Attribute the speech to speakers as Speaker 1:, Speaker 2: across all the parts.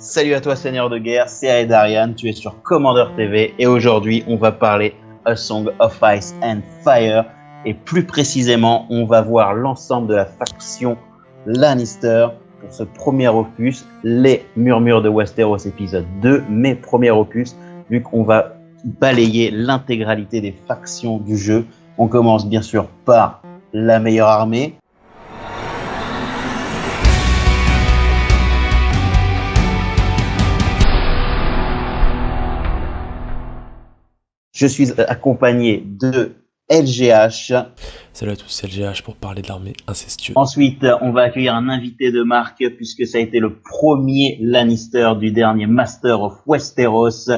Speaker 1: Salut à toi Seigneur de guerre, c'est Aedarian, tu es sur Commander TV et aujourd'hui on va parler A Song of Ice and Fire et plus précisément on va voir l'ensemble de la faction Lannister pour ce premier opus, les Murmures de Westeros épisode 2, mes premiers opus, vu qu'on va balayer l'intégralité des factions du jeu. On commence bien sûr par la meilleure armée, Je suis accompagné de LGH.
Speaker 2: Salut à tous, c'est LGH pour parler de l'armée incestueuse.
Speaker 1: Ensuite, on va accueillir un invité de marque puisque ça a été le premier Lannister du dernier Master of Westeros.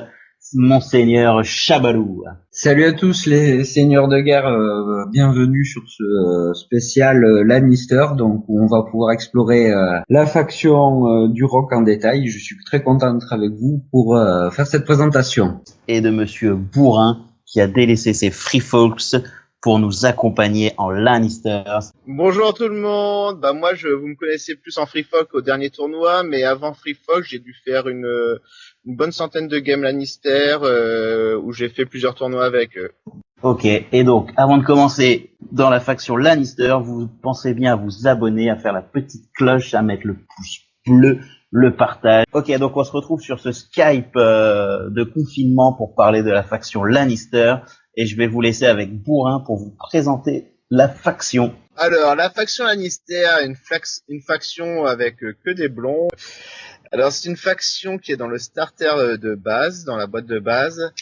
Speaker 1: Monseigneur Chabalou.
Speaker 3: Salut à tous les seigneurs de guerre, euh, bienvenue sur ce euh, spécial euh, Lannister, donc où on va pouvoir explorer la faction du rock en détail. Je suis très content d'être avec vous pour faire cette présentation.
Speaker 1: Et de Monsieur Bourrin qui a délaissé ses Free Folks pour nous accompagner en Lannisters.
Speaker 4: Bonjour tout le monde. Bah moi je vous me connaissez plus en Free Folk au dernier tournoi, mais avant Free Folk j'ai dû faire une une bonne centaine de games Lannister euh, où j'ai fait plusieurs tournois avec eux.
Speaker 1: Ok, et donc avant de commencer dans la faction Lannister, vous pensez bien à vous abonner, à faire la petite cloche, à mettre le pouce bleu, le partage. Ok, donc on se retrouve sur ce Skype euh, de confinement pour parler de la faction Lannister, et je vais vous laisser avec Bourrin pour vous présenter la faction.
Speaker 4: Alors, la faction Lannister, une, une faction avec euh, que des blonds. Alors c'est une faction qui est dans le starter euh, de base, dans la boîte de base,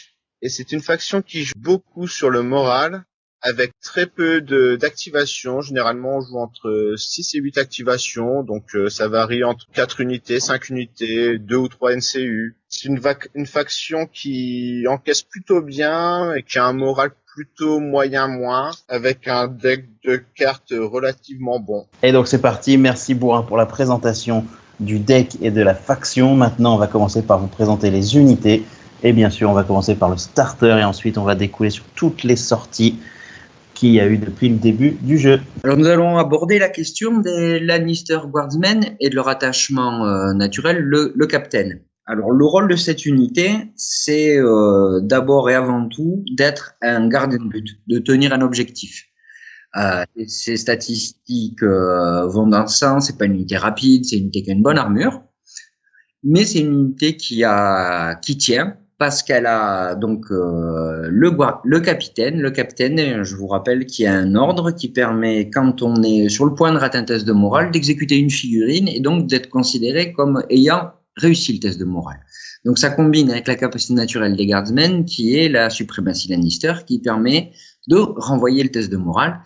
Speaker 4: et c'est une faction qui joue beaucoup sur le moral, avec très peu d'activation. Généralement, on joue entre 6 et 8 activations, donc euh, ça varie entre 4 unités, 5 unités, 2 ou 3 NCU. C'est une, une faction qui encaisse plutôt bien et qui a un moral plutôt moyen moins avec un deck de cartes relativement bon.
Speaker 1: Et donc c'est parti, merci Bourrin pour la présentation du deck et de la faction. Maintenant, on va commencer par vous présenter les unités. Et bien sûr, on va commencer par le starter et ensuite on va découler sur toutes les sorties qu'il y a eu depuis le début du jeu.
Speaker 3: Alors nous allons aborder la question des Lannister Guardsmen et de leur attachement euh, naturel, le, le Captain. Alors le rôle de cette unité, c'est euh, d'abord et avant tout d'être un gardien de but, de tenir un objectif. Euh, ces statistiques euh, vont dans ce sens. C'est pas une unité rapide, c'est une unité qui a une bonne armure, mais c'est une unité qui a qui tient parce qu'elle a donc euh, le capitaine. Le capitaine, je vous rappelle, qui a un ordre qui permet, quand on est sur le point de rater un test de morale, d'exécuter une figurine et donc d'être considéré comme ayant réussi le test de morale. Donc ça combine avec la capacité naturelle des guardsmen, qui est la suprématie Lannister, qui permet de renvoyer le test de morale,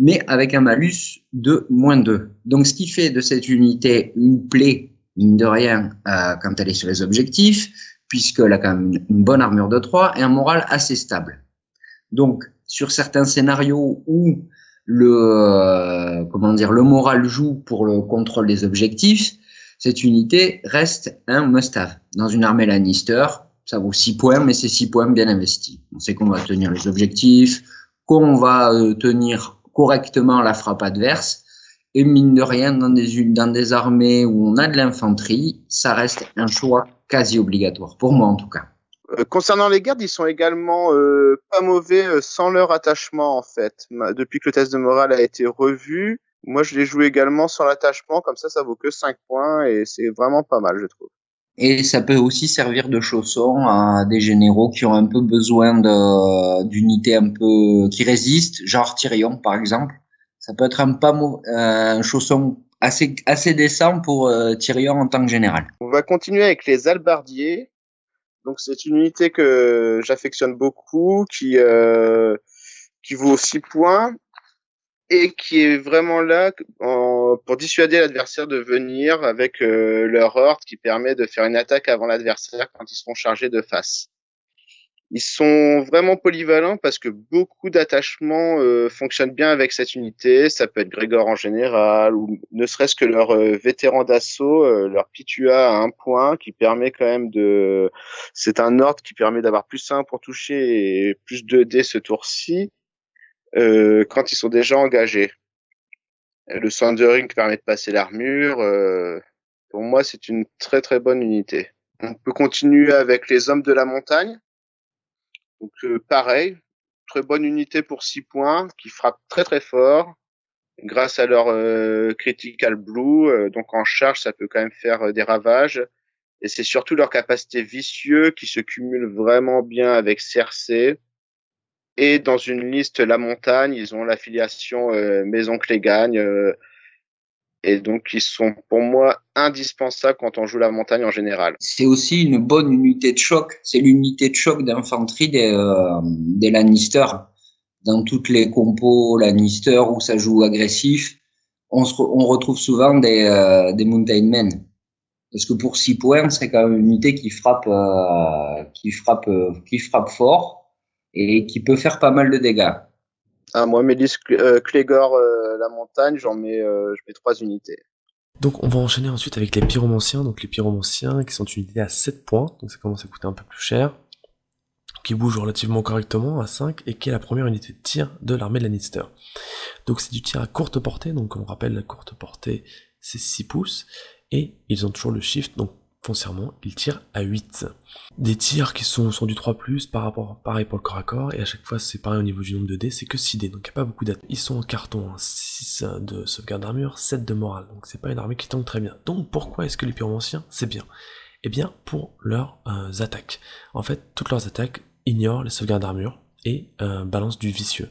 Speaker 3: mais avec un malus de moins 2. Donc ce qui fait de cette unité une plaie, mine de rien, euh, quand elle est sur les objectifs, puisqu'elle a quand même une, bonne armure de 3 et un moral assez stable. Donc sur certains scénarios où le euh, comment dire le moral joue pour le contrôle des objectifs, cette unité reste un must-have. Dans une armée Lannister, ça vaut 6 points, mais c'est 6 points bien investis. On sait qu'on va tenir les objectifs, qu'on va euh, tenir correctement la frappe adverse. Et mine de rien, dans des, dans des armées où on a de l'infanterie, ça reste un choix quasi obligatoire, pour moi en tout cas.
Speaker 4: Euh, concernant les gardes, ils sont également euh, pas mauvais sans leur attachement en fait. Depuis que le test de morale a été revu, moi je l'ai joué également sans l'attachement, comme ça ça vaut que 5 points et c'est vraiment pas mal je trouve.
Speaker 3: Et ça peut aussi servir de chausson à des généraux qui ont un peu besoin d'unités un peu qui résistent, genre Tyrion par exemple. Ça peut être un pas un chausson assez assez décent pour euh, Tyrion en tant que général.
Speaker 4: On va continuer avec les albardiers. Donc c'est une unité que j'affectionne beaucoup, qui euh, qui vaut 6 points et qui est vraiment là pour dissuader l'adversaire de venir avec euh, leur horde qui permet de faire une attaque avant l'adversaire quand ils seront chargés de face. Ils sont vraiment polyvalents parce que beaucoup d'attachements euh, fonctionnent bien avec cette unité. Ça peut être Grégor en général ou ne serait-ce que leur euh, vétéran d'assaut, leur Pitua à un point qui permet quand même de... C'est un ordre qui permet d'avoir plus 1 pour toucher et plus 2D ce tour-ci euh, quand ils sont déjà engagés. Le Sundering permet de passer l'armure. Euh, Pour moi, c'est une très très bonne unité. On peut continuer avec les hommes de la montagne. Donc euh, pareil, très bonne unité pour 6 points, qui frappe très très fort grâce à leur euh, critical blue. Euh, donc en charge, ça peut quand même faire des ravages. Et c'est surtout leur capacité vicieux qui se cumule vraiment bien avec Cersei. Et dans une liste La Montagne, ils ont l'affiliation Maison Clégagne. Et donc, ils sont pour moi indispensables quand on joue la montagne en général.
Speaker 3: C'est aussi une bonne unité de choc. C'est l'unité de choc d'infanterie des, euh, des Lannister. Dans toutes les compos Lannister où ça joue agressif, on, se, on retrouve souvent des, euh, des Mountain Men. Parce que pour 6 points, c'est quand même une unité qui frappe, euh, qui frappe, euh, qui frappe fort et qui peut faire pas mal de dégâts.
Speaker 4: Ah, moi, Mélis euh, Clégor, euh, la montagne, j'en mets, euh, je mets 3 unités.
Speaker 2: Donc on va enchaîner ensuite avec les pyromanciens. Donc les pyromanciens qui sont unités à 7 points, donc ça commence à coûter un peu plus cher, qui bougent relativement correctement à 5 et qui est la première unité de tir de l'armée de Lannister. Donc c'est du tir à courte portée, donc on rappelle la courte portée c'est 6 pouces, et ils ont toujours le shift, donc foncièrement ils tirent à 8. Des tirs qui sont, du 3+, par rapport, pareil pour le corps à corps, et à chaque fois c'est pareil au niveau du nombre de dés, c'est que 6 dés, donc il n'y a pas beaucoup d'attaques. Ils sont en carton, 6 de sauvegarde d'armure, 7 de morale, donc c'est pas une armée qui tank très bien. Donc pourquoi est-ce que les pyromanciens c'est bien? Eh bien pour leurs euh, attaques. En fait, toutes leurs attaques ignorent les sauvegardes d'armure, et euh, balance du vicieux.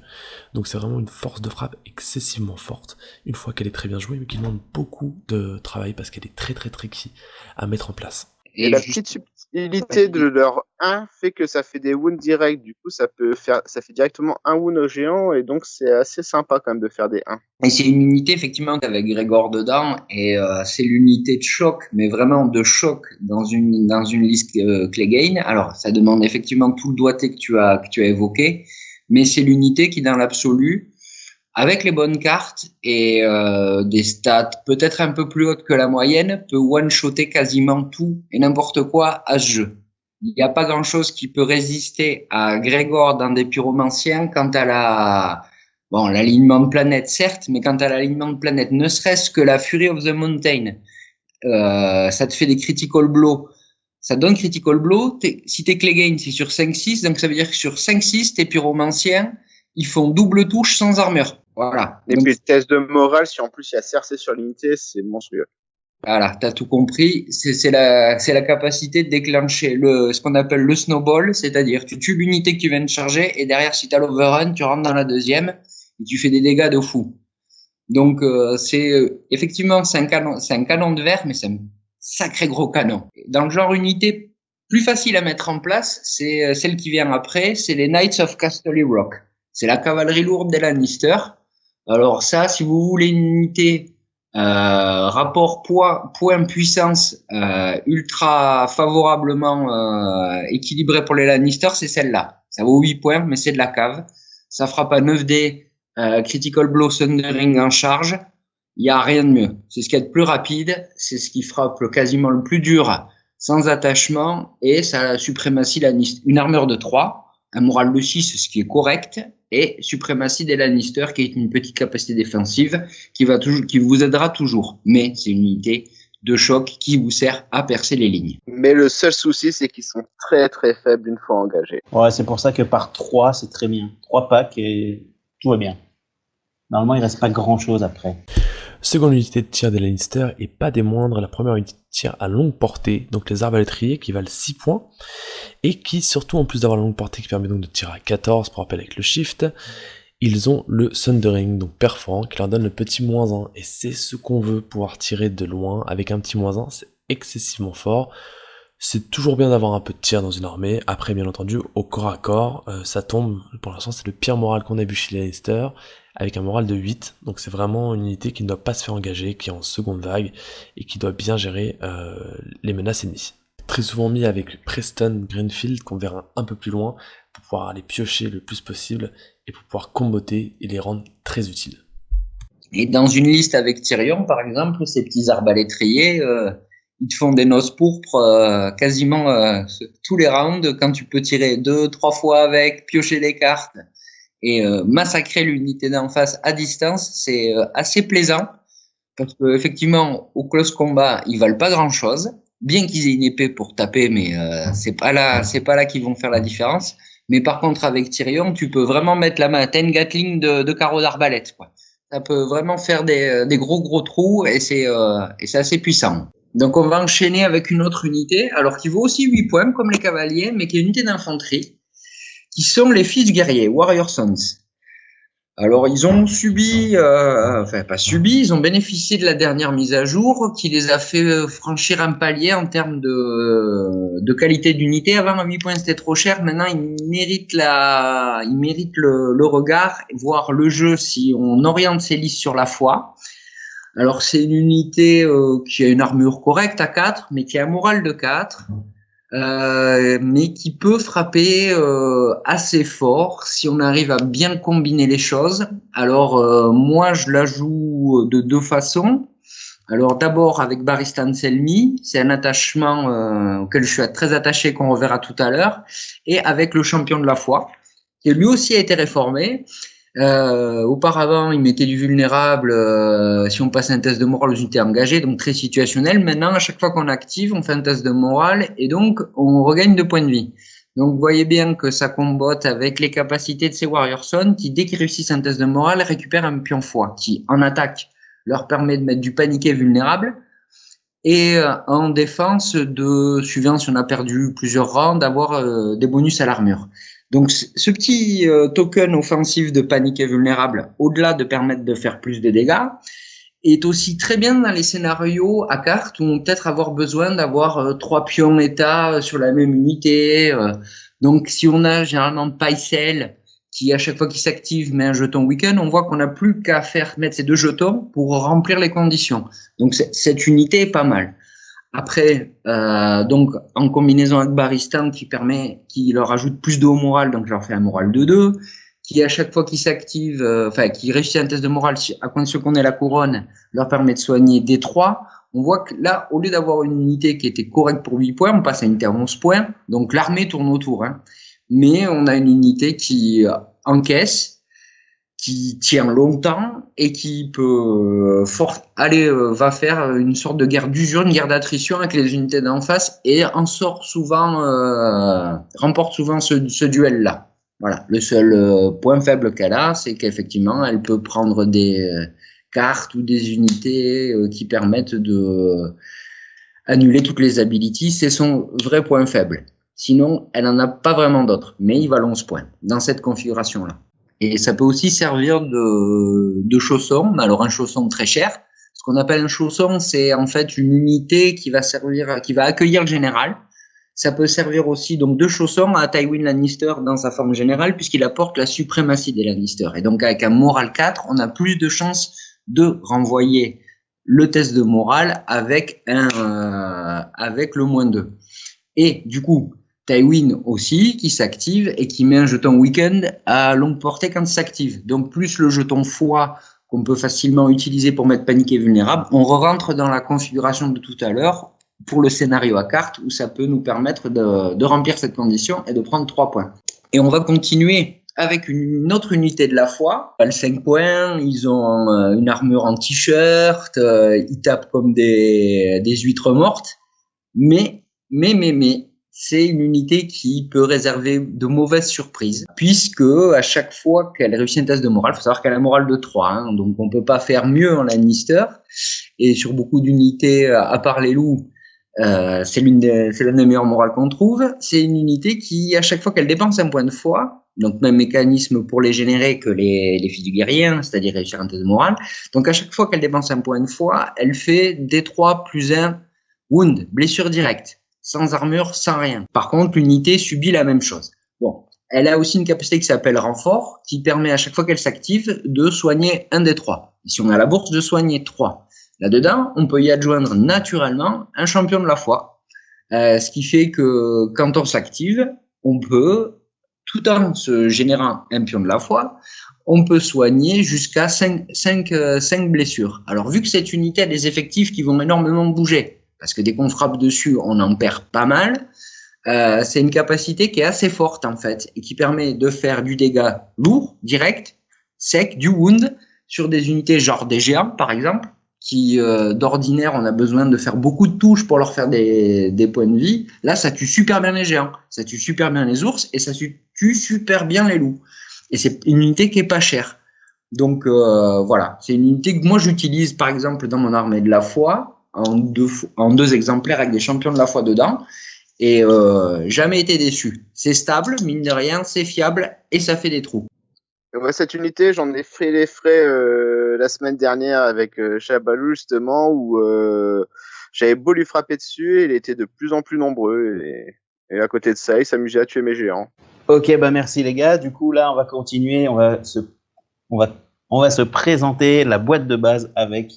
Speaker 2: Donc c'est vraiment une force de frappe excessivement forte, une fois qu'elle est très bien jouée, mais qui demande beaucoup de travail parce qu'elle est très très tricky à mettre en place.
Speaker 4: Et, la petite subtilité de leur 1 fait que ça fait des wounds directs. Du coup, ça peut faire, ça fait directement un wound au géant et donc c'est assez sympa quand même de faire des 1.
Speaker 3: Et c'est une unité effectivement avec Grégor dedans et euh, c'est l'unité de choc, mais vraiment de choc dans une dans une liste euh, Clegane. Alors, ça demande effectivement tout le doigté que tu as que tu as évoqué, mais c'est l'unité qui dans l'absolu avec les bonnes cartes et euh, des stats peut-être un peu plus hautes que la moyenne, peut one-shotter quasiment tout et n'importe quoi à ce jeu. Il n'y a pas grand-chose qui peut résister à Grégor dans des pyromanciens quant à la bon l'alignement de planète certes, mais quant à l'alignement de planète, ne serait-ce que la Fury of the Mountain, euh, ça te fait des critical blows. Ça donne critical blow. Si t'es Clegane, c'est sur 5-6, donc ça veut dire que sur 5-6, tes pyromanciens, ils font double touche sans armure. Voilà.
Speaker 4: Et puis, test de morale, si en plus il y a Cersei sur l'unité, c'est monstrueux.
Speaker 3: Voilà, t'as tout compris. C'est la, c'est la capacité de déclencher le, ce qu'on appelle le snowball, c'est-à-dire tu tues l'unité que tu viens de charger et derrière, si t'as l'overrun, tu rentres dans la deuxième et tu fais des dégâts de fou. Donc, euh, c'est effectivement, c'est un canon, c'est un canon de verre, mais c'est un sacré gros canon. Dans le genre unité plus facile à mettre en place, c'est celle qui vient après, c'est les Knights of Castle Rock. C'est la cavalerie lourde des Lannister. Alors ça, si vous voulez une unité euh, rapport poids point puissance euh, ultra favorablement euh, équilibré pour les Lannister, c'est celle-là. Ça vaut 8 points, mais c'est de la cave. Ça frappe à 9 d euh, critical blow thundering en charge. Il y a rien de mieux. C'est ce qui est le plus rapide, c'est ce qui frappe quasiment le plus dur sans attachement et ça a la suprématie Lannister. Une armure de 3 un moral de 6, ce qui est correct, et suprématie des Lannister, qui est une petite capacité défensive, qui, va toujours, qui vous aidera toujours. Mais c'est une unité de choc qui vous sert à percer les lignes.
Speaker 4: Mais le seul souci, c'est qu'ils sont très très faibles une fois engagés.
Speaker 1: Ouais, c'est pour ça que par 3, c'est très bien. 3 packs et tout va bien. Normalement, il reste pas grand chose après.
Speaker 2: Seconde unité de tir des Lannister et pas des moindres, la première unité de tir à longue portée, donc les arbalétriers qui valent 6 points, et qui surtout en plus d'avoir la longue portée qui permet donc de tirer à 14 pour rappel avec le shift, ils ont le Thundering, donc perforant, qui leur donne le petit moins 1, et c'est ce qu'on veut pouvoir tirer de loin avec un petit moins 1, c'est excessivement fort. C'est toujours bien d'avoir un peu de tir dans une armée. Après, bien entendu, au corps à corps, euh, ça tombe. Pour l'instant, c'est le pire moral qu'on a vu chez les Lannister avec un moral de 8. Donc c'est vraiment une unité qui ne doit pas se faire engager, qui est en seconde vague et qui doit bien gérer euh, les menaces ennemies. Très souvent mis avec Preston Greenfield qu'on verra un peu plus loin pour pouvoir aller piocher le plus possible et pour pouvoir comboter et les rendre très utiles.
Speaker 3: Et dans une liste avec Tyrion par exemple, ces petits arbalétriers, euh, ils te font des noces pourpres euh, quasiment tous les rounds quand tu peux tirer deux, trois fois avec, piocher les cartes et euh, massacrer l'unité d'en face à distance, c'est euh, assez plaisant. parce que effectivement, au close combat, ils valent pas grand chose. Bien qu'ils aient une épée pour taper, mais euh, c'est pas là, c'est pas là qu'ils vont faire la différence. Mais par contre, avec Tyrion, tu peux vraiment mettre la main. T'as une Gatling de, de carreau d'arbalète, quoi. Ça peut vraiment faire des, euh, gros gros trous et c'est et c'est assez puissant. Donc on va enchaîner avec une autre unité, alors qui vaut aussi 8 points comme les cavaliers, mais qui est une unité d'infanterie, qui sont les fils guerriers, Warrior Sons. Alors ils ont subi, euh, enfin pas subi, ils ont bénéficié de la dernière mise à jour qui les a fait franchir un palier en termes de, de qualité d'unité. Avant à 8 points c'était trop cher, maintenant ils méritent la, ils méritent le, le regard, voire le jeu si on oriente ces listes sur la foi. Alors c'est une unité euh, qui a une armure correcte à 4, mais qui a un moral de 4. Euh, mais qui peut frapper euh, assez fort si on arrive à bien combiner les choses. Alors euh, moi je la joue de deux façons. Alors d'abord avec Baristan Selmi, c'est un attachement euh, auquel je suis très attaché qu'on reverra tout à l'heure, et avec le champion de la foi, qui lui aussi a été réformé. Euh, auparavant, il mettait du vulnérable euh, si on passe un test de morale aux unités engagées, donc très situationnel. Maintenant, à chaque fois qu'on active, on fait un test de morale et donc on regagne deux points de vie. Donc vous voyez bien que ça combotte avec les capacités de ces Warrior Son qui, dès qu'ils réussissent un test de morale, récupèrent un pion foi qui, en attaque, leur permet de mettre du paniqué vulnérable et euh, en défense, de suivant si on a perdu plusieurs rangs, d'avoir euh, des bonus à l'armure. Donc ce petit euh, token offensif de panique et vulnérable, au-delà de permettre de faire plus de dégâts, est aussi très bien dans les scénarios à carte où on peut-être avoir besoin d'avoir euh, trois pions état sur la même unité. Euh. donc si on a généralement Paisel qui à chaque fois qu'il s'active met un jeton week-end, on voit qu'on n'a plus qu'à faire mettre ces deux jetons pour remplir les conditions. Donc cette unité est pas mal. Après, euh, donc en combinaison avec Baristan qui permet, qui leur ajoute plus de haut moral, donc je leur fais un moral de 2, qui à chaque fois qu'ils s'active, euh, enfin qui réussit un test de morale à condition qu'on ait la couronne, leur permet de soigner des 3. On voit que là, au lieu d'avoir une unité qui était correcte pour 8 points, on passe à une unité à 11 points. Donc l'armée tourne autour. Hein. Mais on a une unité qui encaisse, qui tient longtemps et qui peut euh, aller euh, va faire une sorte de guerre d'usure, une guerre d'attrition avec les unités d'en face et en sort souvent euh, remporte souvent ce, duel là. Voilà, le seul point faible qu'elle a, c'est qu'effectivement, elle peut prendre des cartes ou des unités qui permettent de annuler toutes les abilities. C'est son vrai point faible. Sinon, elle n'en a pas vraiment d'autres, mais il va 11 points dans cette configuration-là. Et ça peut aussi servir de, chausson. Alors un chausson très cher. Ce qu'on appelle un chausson, c'est en fait une unité qui va servir, qui va accueillir le général. Ça peut servir aussi donc de chausson à Tywin Lannister dans sa forme générale puisqu'il apporte la suprématie des Lannister. Et donc avec un moral 4, on a plus de chances de renvoyer le test de morale avec un euh, avec le moins 2. Et du coup, Tywin aussi qui s'active et qui met un jeton weekend à longue portée quand il s'active. Donc plus le jeton foi qu'on peut facilement utiliser pour mettre paniqué vulnérable, on rentre dans la configuration de tout à l'heure pour le scénario à carte où ça peut nous permettre de, remplir cette condition et de prendre 3 points. Et on va continuer avec une autre unité de la foi. Pas le 5 points, ils ont euh, une armure en t-shirt, euh, ils tapent comme des, des huîtres mortes. Mais, mais, mais, mais, c'est une unité qui peut réserver de mauvaises surprises, puisque à chaque fois qu'elle réussit un test de morale, faut savoir qu'elle a un moral de 3, hein, donc on peut pas faire mieux en Lannister. Et sur beaucoup d'unités, à part les loups, euh, c'est l'une des, c'est des meilleures morales qu'on trouve. C'est une unité qui, à chaque fois qu'elle dépense un point de foi, donc même mécanisme pour les générer que les, les fils du guerrier, hein, c'est-à-dire réussir un test de morale. Donc à chaque fois qu'elle dépense un point de foi, elle fait D3 plus 1 wound, blessure directe sans armure, sans rien. Par contre, l'unité subit la même chose. Bon, elle a aussi une capacité qui s'appelle renfort, qui permet à chaque fois qu'elle s'active de soigner un des trois. Si on a la bourse, de soigner trois. Là-dedans, on peut y adjoindre naturellement un champion de la foi, euh, ce qui fait que quand on s'active, on peut, tout en se générant un pion de la foi, on peut soigner jusqu'à 5, 5, 5 blessures. Alors, vu que cette unité a des effectifs qui vont énormément bouger, parce que dès qu'on frappe dessus, on en perd pas mal. Euh, c'est une capacité qui est assez forte en fait et qui permet de faire du dégât lourd, direct, sec, du wound sur des unités genre des géants par exemple, qui euh, d'ordinaire on a besoin de faire beaucoup de touches pour leur faire des, points de vie. Là, ça tue super bien les géants, ça tue super bien les ours et ça tue super bien les loups. Et c'est une unité qui est pas chère. Donc euh, voilà, c'est une unité que moi j'utilise par exemple dans mon armée de la foi en deux, en deux exemplaires avec des champions de la foi dedans et euh, jamais été déçu. C'est stable, mine de rien, c'est fiable et ça fait des trous.
Speaker 4: Cette unité, j'en ai fait les frais euh, la semaine dernière avec euh, Chabalou justement où euh, j'avais beau lui frapper dessus, il était de plus en plus nombreux et, et à côté de ça, il s'amusait à tuer mes géants.
Speaker 1: Ok, bah merci les gars. Du coup là, on va continuer, on va se, on va, on va se présenter la boîte de base avec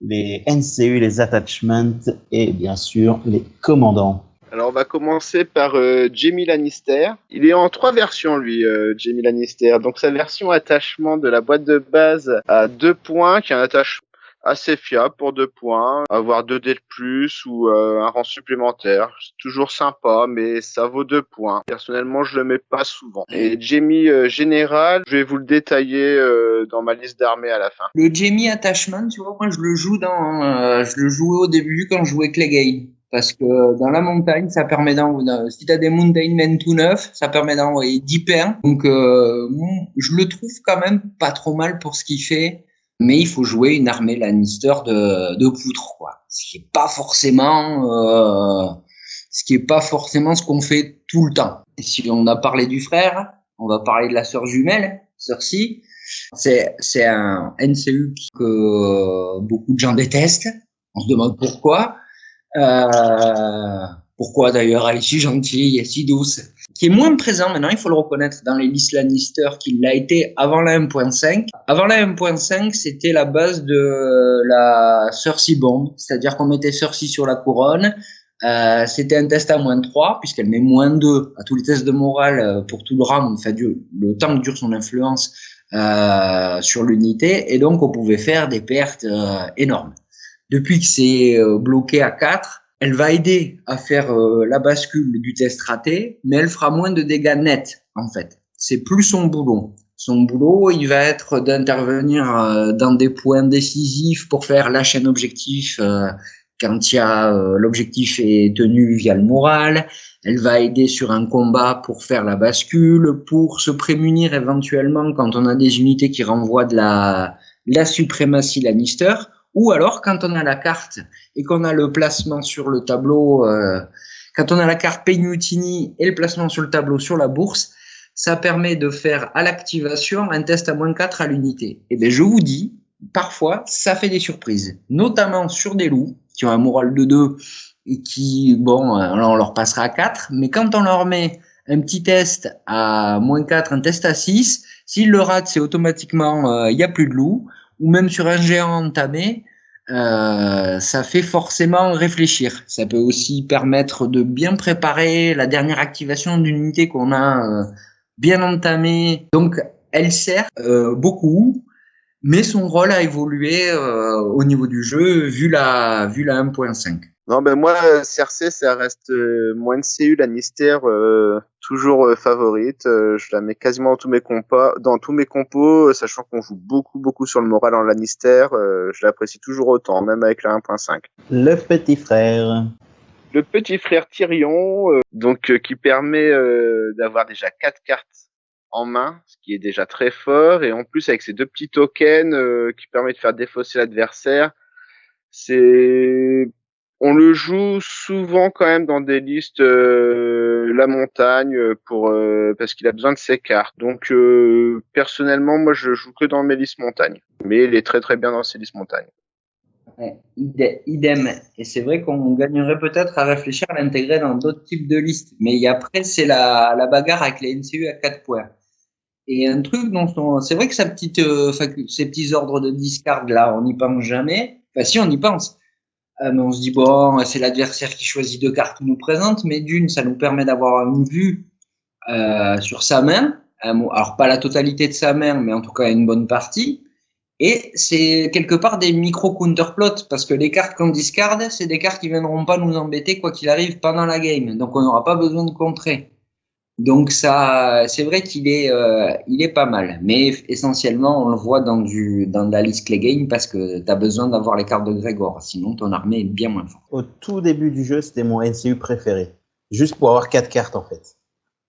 Speaker 1: les NCU, les attachments et bien sûr les commandants.
Speaker 4: Alors on va commencer par euh, Jamie Lannister. Il est en trois versions lui, euh, Jamie Lannister. Donc sa version attachement de la boîte de base à deux points, qui est un attachement assez fiable pour deux points, avoir deux dés de plus ou euh, un rang supplémentaire. C'est toujours sympa, mais ça vaut deux points. Personnellement, je le mets pas souvent. Et Jamie euh, général, je vais vous le détailler euh, dans ma liste d'armées à la fin.
Speaker 3: Le Jamie Attachment, tu vois, moi je le joue dans, euh, je le jouais au début quand je jouais Clegane. Parce que dans la montagne, ça permet d'envoyer, si t'as des Mountain Men tout neufs, ça permet d'envoyer 10 pains. Donc, euh, je le trouve quand même pas trop mal pour ce qu'il fait mais il faut jouer une armée Lannister de, de poutre, quoi. Ce qui est pas forcément, euh, ce qui est pas forcément ce qu'on fait tout le temps. Et si on a parlé du frère, on va parler de la sœur jumelle, Cersei. C'est, c'est un NCU que beaucoup de gens détestent. On se demande pourquoi. Euh, pourquoi d'ailleurs elle est si gentille et si douce Qui est moins présent maintenant, il faut le reconnaître, dans les listes Lannister qu'il l'a été avant la 1.5. Avant la 1.5, c'était la base de la Cersei Bomb, c'est-à-dire qu'on mettait Cersei sur la couronne, euh, c'était un test à moins 3, puisqu'elle met moins 2 à tous les tests de morale euh, pour tout le round, enfin, le temps que dure son influence euh, sur l'unité, et donc on pouvait faire des pertes énormes. Depuis que c'est bloqué à 4, elle va aider à faire euh, la bascule du test raté, mais elle fera moins de dégâts nets, en fait. C'est plus son boulot. Son boulot, il va être d'intervenir euh, dans des points décisifs pour faire la chaîne objectif euh, quand il y a l'objectif est tenu via le moral. Elle va aider sur un combat pour faire la bascule, pour se prémunir éventuellement quand on a des unités qui renvoient de la, la suprématie Lannister ou alors quand on a la carte et qu'on a le placement sur le tableau, euh, quand on a la carte Peynutini et le placement sur le tableau sur la bourse, ça permet de faire à l'activation un test à moins 4 à l'unité. Et bien je vous dis, parfois ça fait des surprises, notamment sur des loups qui ont un moral de 2 et qui, bon, on leur passera à 4, mais quand on leur met un petit test à moins 4, un test à 6, s'ils le ratent, c'est automatiquement, il euh, n'y a plus de loups ou même sur un géant entamé, euh, ça fait forcément réfléchir. Ça peut aussi permettre de bien préparer la dernière activation d'une unité qu'on a euh, bien entamée. Donc, elle sert euh, beaucoup, mais son rôle a évolué euh, au niveau du jeu vu la, vu la 1.5.
Speaker 4: Non, ben moi, Cersei, ça reste euh, moins de CU, Lannister, euh, toujours euh, favorite. Euh, je la mets quasiment dans tous mes compas, dans tous mes compos, sachant qu'on joue beaucoup, beaucoup sur le moral en Lannister. euh, je l'apprécie toujours autant, même avec la 1.5.
Speaker 1: Le petit frère.
Speaker 4: Le petit frère Tyrion, euh, donc euh, qui permet euh, d'avoir déjà quatre cartes en main, ce qui est déjà très fort, et en plus avec ces deux petits tokens euh, qui permettent de faire défausser l'adversaire, c'est on le joue souvent quand même dans des listes euh, la montagne euh, pour euh, parce qu'il a besoin de ses cartes. Donc personnellement, moi je joue que dans mes listes montagne, mais il est très très bien dans ses listes montagne.
Speaker 3: Idem. Et c'est vrai qu'on gagnerait peut-être à réfléchir à l'intégrer dans d'autres types de listes. Mais après, c'est la, la bagarre avec les NCU à 4 points. Et un truc dont on, c'est vrai que ces petits ordres de discard là, on n'y pense jamais. Enfin, si, on y pense. Euh, on se dit, bon, c'est l'adversaire qui choisit deux cartes qui nous présente. Mais d'une, ça nous permet d'avoir une vue euh, sur sa main. Mot- Alors, pas la totalité de sa main, mais en tout cas une bonne partie. Et c'est quelque part des micro counterplots parce que les cartes qu'on discarde, c'est des cartes qui viendront pas nous embêter quoi qu'il arrive pendant la game. Donc on n'aura pas besoin de contrer. Donc ça, c'est vrai qu'il est, euh, il est pas mal. Mais essentiellement, on le voit dans du, dans la liste Clegane parce que tu as besoin d'avoir les cartes de Grégor. Sinon, ton armée est bien moins forte.
Speaker 1: Au tout début du jeu, c'était mon NCU préféré. Juste pour avoir quatre cartes en fait.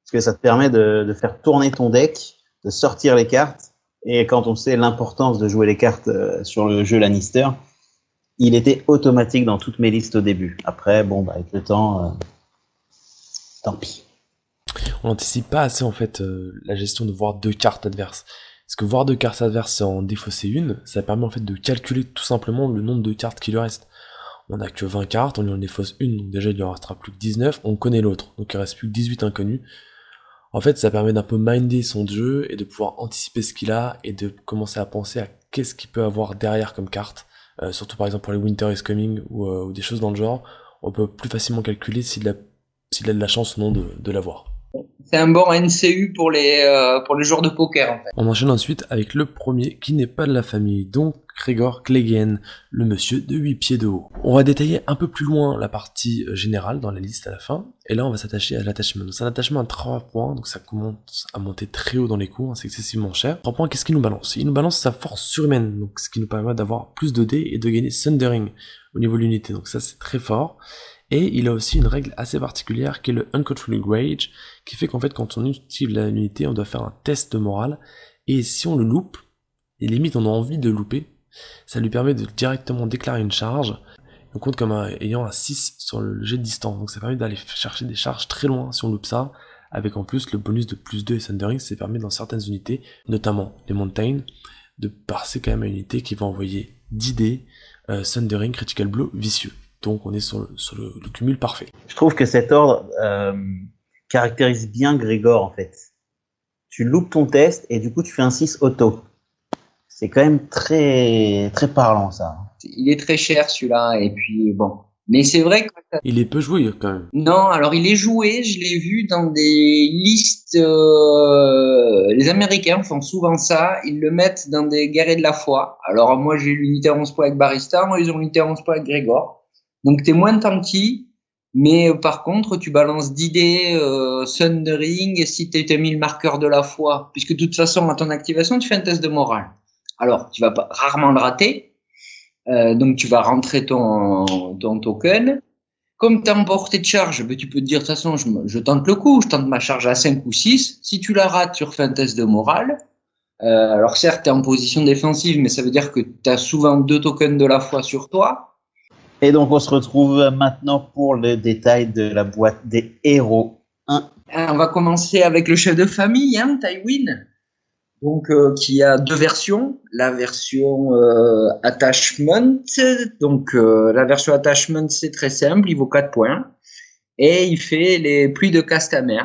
Speaker 1: Parce que ça te permet de, de faire tourner ton deck, de sortir les cartes. Et quand on sait l'importance de jouer les cartes euh, sur le jeu Lannister, il était automatique dans toutes mes listes au début. Après, bon, bah, avec le temps, euh, tant pis.
Speaker 2: On n'anticipe pas assez en fait euh, la gestion de voir deux cartes adverses. Parce que voir deux cartes adverses en défausser une, ça permet en fait de calculer tout simplement le nombre de cartes qui lui reste. On a que 20 cartes, on lui en défausse une, donc déjà il lui en restera plus que 19, on connaît l'autre, donc il reste plus que 18 inconnus. En fait, ça permet d'un peu minder son jeu et de pouvoir anticiper ce qu'il a et de commencer à penser à qu'est-ce qu'il peut avoir derrière comme carte. Euh, surtout par exemple pour les Winter is Coming ou, euh, ou, des choses dans le genre, on peut plus facilement calculer s'il a, a de la chance ou non de, de l'avoir.
Speaker 3: C'est un bon NCU pour les, euh, pour les joueurs de poker en fait.
Speaker 2: On enchaîne ensuite avec le premier qui n'est pas de la famille, donc Gregor Clegane, le monsieur de 8 pieds de haut. On va détailler un peu plus loin la partie euh, générale dans la liste à la fin, et là on va s'attacher à l'attachement. C'est un attachement à 3 points, donc ça commence à monter très haut dans les coups, hein, c'est excessivement cher. 3 points, qu'est-ce qu'il nous balance? Il nous balance sa force surhumaine, donc ce qui nous permet d'avoir plus de dés et de gagner Thundering au niveau de l'unité, donc ça c'est très fort. Et il a aussi une règle assez particulière qui est le Uncontrolled Rage, qui fait qu'en fait quand on utilise l'unité, on doit faire un test de morale, et si on le loupe, et limite on a envie de louper, ça lui permet de directement déclarer une charge, on compte comme ayant un 6 sur le jet de distance, donc ça permet d'aller chercher des charges très loin si on loupe ça, avec en plus le bonus de plus 2 et Thundering, ça permet dans certaines unités, notamment les Mountains, de passer quand même à une unité qui va envoyer 10 dés, euh, Thundering, Critical Blow, vicieux. Donc on est sur, le, sur le, le, cumul parfait.
Speaker 1: Je trouve que cet ordre euh, caractérise bien Grégor en fait. Tu loupes ton test et du coup tu fais un 6 auto. C'est quand même très très parlant ça.
Speaker 3: Il est très cher celui-là et puis bon. Mais c'est vrai que
Speaker 2: il est peu joué quand même.
Speaker 3: Non, alors il est joué, je l'ai vu dans des listes. Euh, les Américains font souvent ça, ils le mettent dans des guerriers de la foi. Alors moi j'ai l'unité 11 points avec Barista, moi ils ont l'unité 11 points avec Grégor. Donc tu es moins tanky, mais euh, par contre tu balances d'idées euh, Thundering si tu as mis le marqueur de la foi, puisque de toute façon à ton activation tu fais un test de morale. Alors tu vas rarement le rater, euh, donc tu vas rentrer ton, ton token. Comme tu as emporté de charge, ben, tu peux te dire de toute façon je, je, tente le coup, je tente ma charge à 5 ou 6. Si tu la rates, tu refais un test de morale. Euh, alors certes, tu es en position défensive, mais ça veut dire que tu as souvent deux tokens de la foi sur toi.
Speaker 1: Et donc on se retrouve maintenant pour le détail de la boîte des héros 1.
Speaker 3: On va commencer avec le chef de famille, hein, Tywin. Donc euh, qui a deux versions, la version euh, attachment. Donc euh, la version attachment c'est très simple, il vaut 4 points et il fait les pluies de Castamer.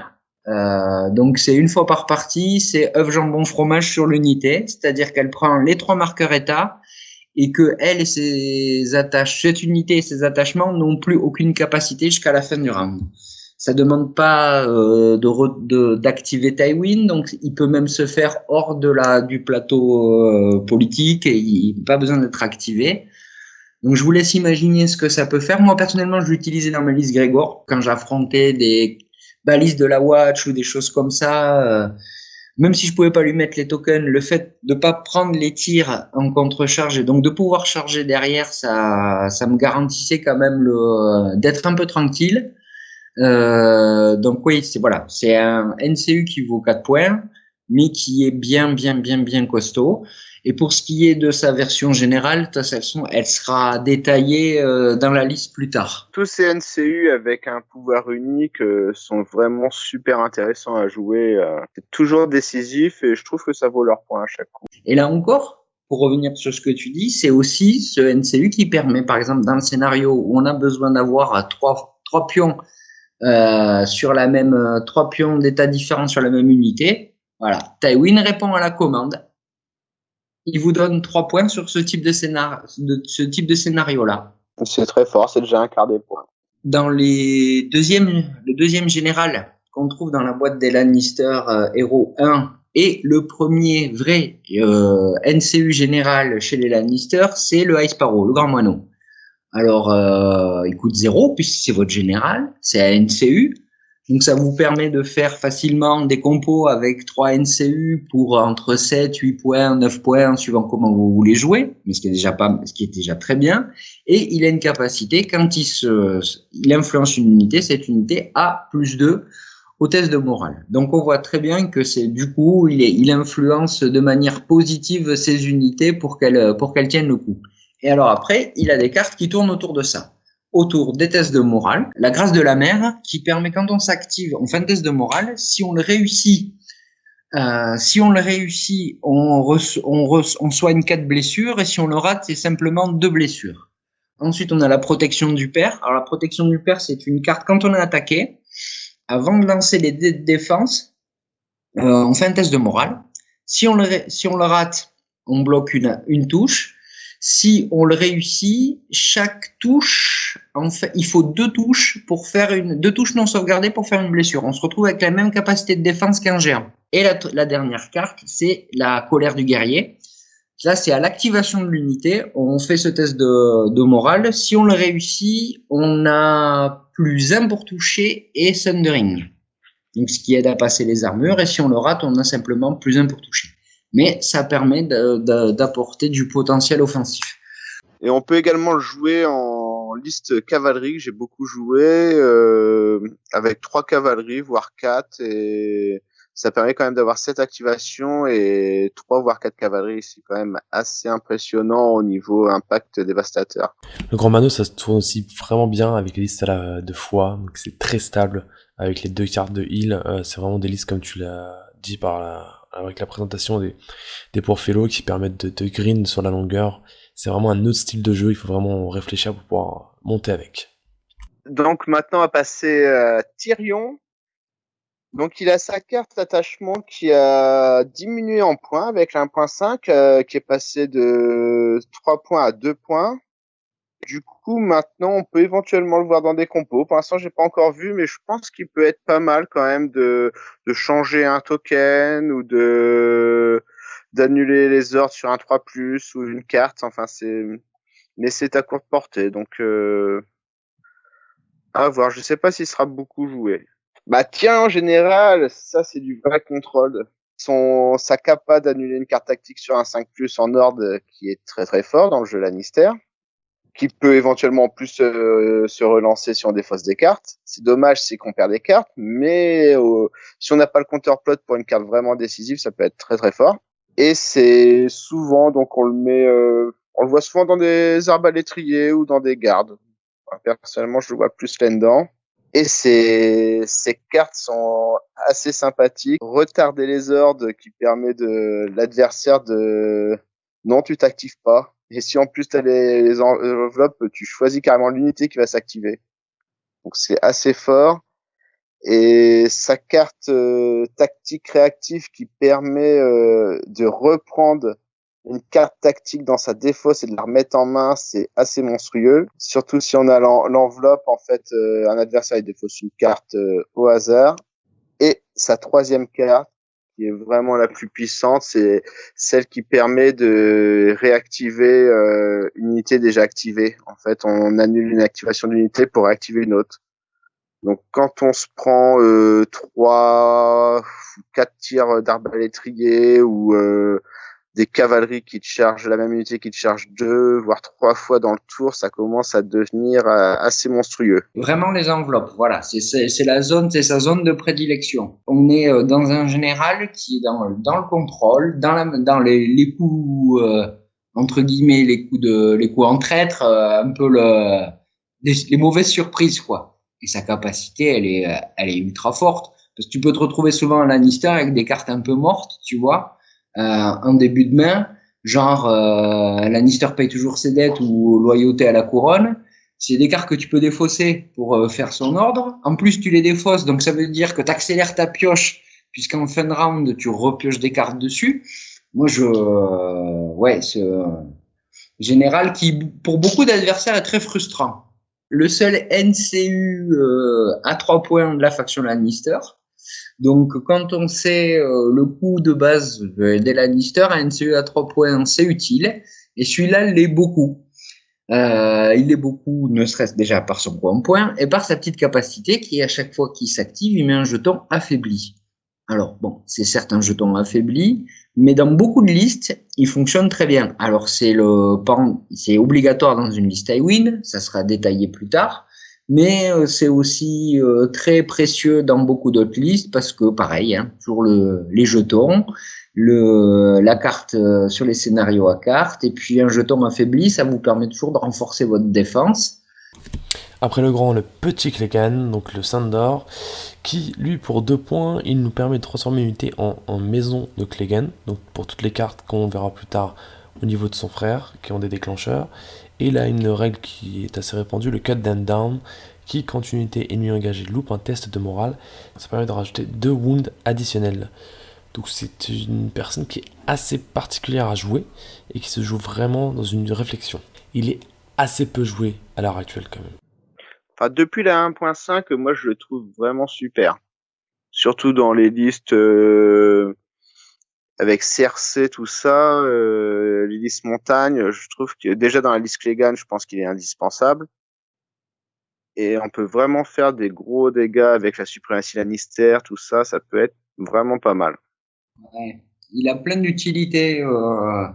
Speaker 3: Euh, donc c'est une fois par partie, c'est œuf jambon fromage sur l'unité, c'est-à-dire qu'elle prend les trois marqueurs état et que elle et ses attaches, cette unité et ses attachements n'ont plus aucune capacité jusqu'à la fin du round. Ça demande pas euh, de d'activer Tywin, donc il peut même se faire hors de la du plateau euh, politique et il n'a pas besoin d'être activé. Donc je vous laisse imaginer ce que ça peut faire. Moi personnellement, je l'utilisais dans ma liste Grégor quand j'affrontais des balises de la Watch ou des choses comme ça. Euh, même si je pouvais pas lui mettre les tokens, le fait de pas prendre les tirs en contre-charge et donc de pouvoir charger derrière, ça, ça me garantissait quand même le d'être un peu tranquille. Euh, donc oui, c'est voilà, c'est un NCU qui vaut 4 points, mais qui est bien, bien, bien, bien costaud. Et pour ce qui est de sa version générale, elle sera détaillée euh, dans la liste plus tard.
Speaker 4: Tous ces NCU avec un pouvoir unique euh, sont vraiment super intéressants à jouer. Euh, c'est toujours décisif et je trouve que ça vaut leur point à chaque coup.
Speaker 3: Et là encore, pour revenir sur ce que tu dis, c'est aussi ce NCU qui permet, par exemple, dans le scénario où on a besoin d'avoir trois, trois pions euh, sur la même trois pions d'état différents sur la même unité. Voilà, Tywin répond à la commande il vous donne trois points sur ce type de scénario, de ce type de scénario là.
Speaker 4: C'est très fort, c'est déjà un quart des points.
Speaker 3: Dans les deuxièmes, le deuxième général qu'on trouve dans la boîte des Lannister euh, Hero 1 et le premier vrai euh, NCU général chez les Lannister, c'est le Ice Sparrow, le Grand Moineau. Alors, euh, il coûte zéro puisque c'est votre général, c'est un NCU. Donc ça vous permet de faire facilement des compos avec 3 NCU pour entre 7, 8 points, 9 points, suivant comment vous voulez jouer, mais ce qui est déjà pas, ce qui est déjà très bien. Et il a une capacité, quand il se, il influence une unité, cette unité a plus 2 au test de morale. Donc on voit très bien que c'est du coup, il, est, il influence de manière positive ces unités pour qu'elles pour qu'elles tiennent le coup. Et alors après, il a des cartes qui tournent autour de ça autour des tests de morale, la grâce de la mère qui permet quand on s'active, on fait un test de morale, si on le réussit, euh, si on le réussit, on, on, soigne quatre blessures et si on le rate, c'est simplement deux blessures. Ensuite, on a la protection du père. Alors la protection du père, c'est une carte quand on est attaqué. Avant de lancer les dés de défense, euh, on fait un test de morale. Si on le, si on le rate, on bloque une touche. Si on le réussit, chaque touche, en fait, il faut deux touches pour faire une, deux touches non sauvegardées pour faire une blessure. On se retrouve avec la même capacité de défense qu'un géant. Et la, dernière carte, c'est la colère du guerrier. Là, c'est à l'activation de l'unité. On fait ce test de, morale. Si on le réussit, on a plus 1 pour toucher et Thundering. Donc, ce qui aide à passer les armures. Et si on le rate, on a simplement plus 1 pour toucher mais ça permet d'apporter du potentiel offensif.
Speaker 4: Et on peut également jouer en liste cavalerie, j'ai beaucoup joué, euh, avec trois cavaleries, voire quatre, et ça permet quand même d'avoir sept activations et trois voire quatre cavaleries. C'est quand même assez impressionnant au niveau impact dévastateur.
Speaker 2: Le Grand Mano, ça se tourne aussi vraiment bien avec les listes à la, de foi, donc c'est très stable avec les deux cartes de heal. Euh, c'est vraiment des listes comme tu l'as dit par la, avec la présentation des, des qui permettent de, de green sur la longueur. C'est vraiment un autre style de jeu, il faut vraiment réfléchir pour pouvoir monter avec.
Speaker 4: Donc maintenant, on va passer à Tyrion. Donc il a sa carte d'attachement qui a diminué en points avec 1.5 euh, qui est passé de 3 points à 2 points. Du coup, maintenant, on peut éventuellement le voir dans des compos. Pour l'instant, j'ai pas encore vu, mais je pense qu'il peut être pas mal quand même de, de changer un token ou de d'annuler les ordres sur un 3+, ou une carte. Enfin, c'est, mais c'est à courte portée. Donc, euh... à voir. Je sais pas s'il sera beaucoup joué. Bah, tiens, en général, ça, c'est du vrai contrôle. Son, sa capa d'annuler une carte tactique sur un 5+, en ordre qui est très très fort dans le jeu Lannister qui peut éventuellement plus euh, se relancer si on défausse des cartes. C'est dommage, c'est qu'on perd des cartes, mais euh, si on n'a pas le compteur plot pour une carte vraiment décisive, ça peut être très très fort. Et c'est souvent, donc on le met, euh, on le voit souvent dans des arbalétriers ou dans des gardes. personnellement, je le vois plus là-dedans. Et ces, ces cartes sont assez sympathiques. Retarder les ordres qui permet de l'adversaire de non, tu t'actives pas et si en plus tu as les, enveloppes, tu choisis carrément l'unité qui va s'activer. Donc c'est assez fort. Et sa carte euh, tactique réactive qui permet euh, de reprendre une carte tactique dans sa défausse et de la remettre en main, c'est assez monstrueux. Surtout si on a l'enveloppe, en fait, euh, un adversaire il défausse une carte au hasard. Et sa troisième carte qui est vraiment la plus puissante, c'est celle qui permet de réactiver euh, une unité déjà activée. En fait, on annule une activation d'unité pour réactiver une autre. Donc, quand on se prend euh, trois, quatre tirs d'arbalétrier ou euh, des cavaleries qui te chargent la même unité qui te charge deux, voire trois fois dans le tour, ça commence à devenir euh, assez monstrueux.
Speaker 3: Vraiment les enveloppes, voilà, c'est la zone, c'est sa zone de prédilection. On est euh, dans un général qui est dans, le contrôle, dans, les, coups euh, entre guillemets, les coups de, les coups en traître, un peu le, les, mauvaises surprises quoi. Et sa capacité, elle est, elle est ultra forte parce que tu peux te retrouver souvent à Lannister avec des cartes un peu mortes, tu vois en début de main, genre euh, Lannister paye toujours ses dettes ou loyauté à la couronne. C'est des cartes que tu peux défausser pour euh, faire son ordre. En plus, tu les défausses, donc ça veut dire que tu accélères ta pioche, puisqu'en fin de round, tu repioches des cartes dessus. Moi, je... ouais, c'est général qui, pour beaucoup d'adversaires, est très frustrant. Le seul NCU à trois points de la faction Lannister, donc, quand on sait euh, le coût de base des Lannister, un NCE à 3 points, c'est utile. Et celui-là l'est beaucoup. Euh, il est beaucoup, ne serait-ce déjà par son point point et par sa petite capacité qui, à chaque fois qu'il s'active, il met un jeton affaibli. Alors bon, c'est certes un jeton affaibli, mais dans beaucoup de listes, il fonctionne très bien. Alors c'est le c'est obligatoire dans une liste iWin, ça sera détaillé plus tard, mais euh, c'est aussi euh, très précieux dans beaucoup d'autres listes parce que pareil, hein, toujours le, les jetons, la carte euh, sur les scénarios à carte, et puis un jeton affaibli, ça vous permet toujours de renforcer votre défense.
Speaker 2: Après le grand, le petit Clegane, donc le Sandor, qui lui pour deux points, il nous permet de transformer une unité en, maison de Clegane, donc pour toutes les cartes qu'on verra plus tard au niveau de son frère, qui ont des déclencheurs. Et a une règle qui est assez répandue, le Cut Down Down, qui quand une unité ennemie engagée loupe un test de morale, ça permet de rajouter deux wounds additionnels. Donc c'est une personne qui est assez particulière à jouer et qui se joue vraiment dans une réflexion. Il est assez peu joué à l'heure actuelle quand même.
Speaker 4: Enfin, depuis la 1.5, moi je le trouve vraiment super. Surtout dans les listes euh, avec CRC, tout ça, euh, montagne, je trouve que déjà dans la liste Clégan, je pense qu'il est indispensable. Et on peut vraiment faire des gros dégâts avec la suprématie Lannister, tout ça, ça peut être vraiment pas mal.
Speaker 3: Ouais. Il a plein d'utilités euh,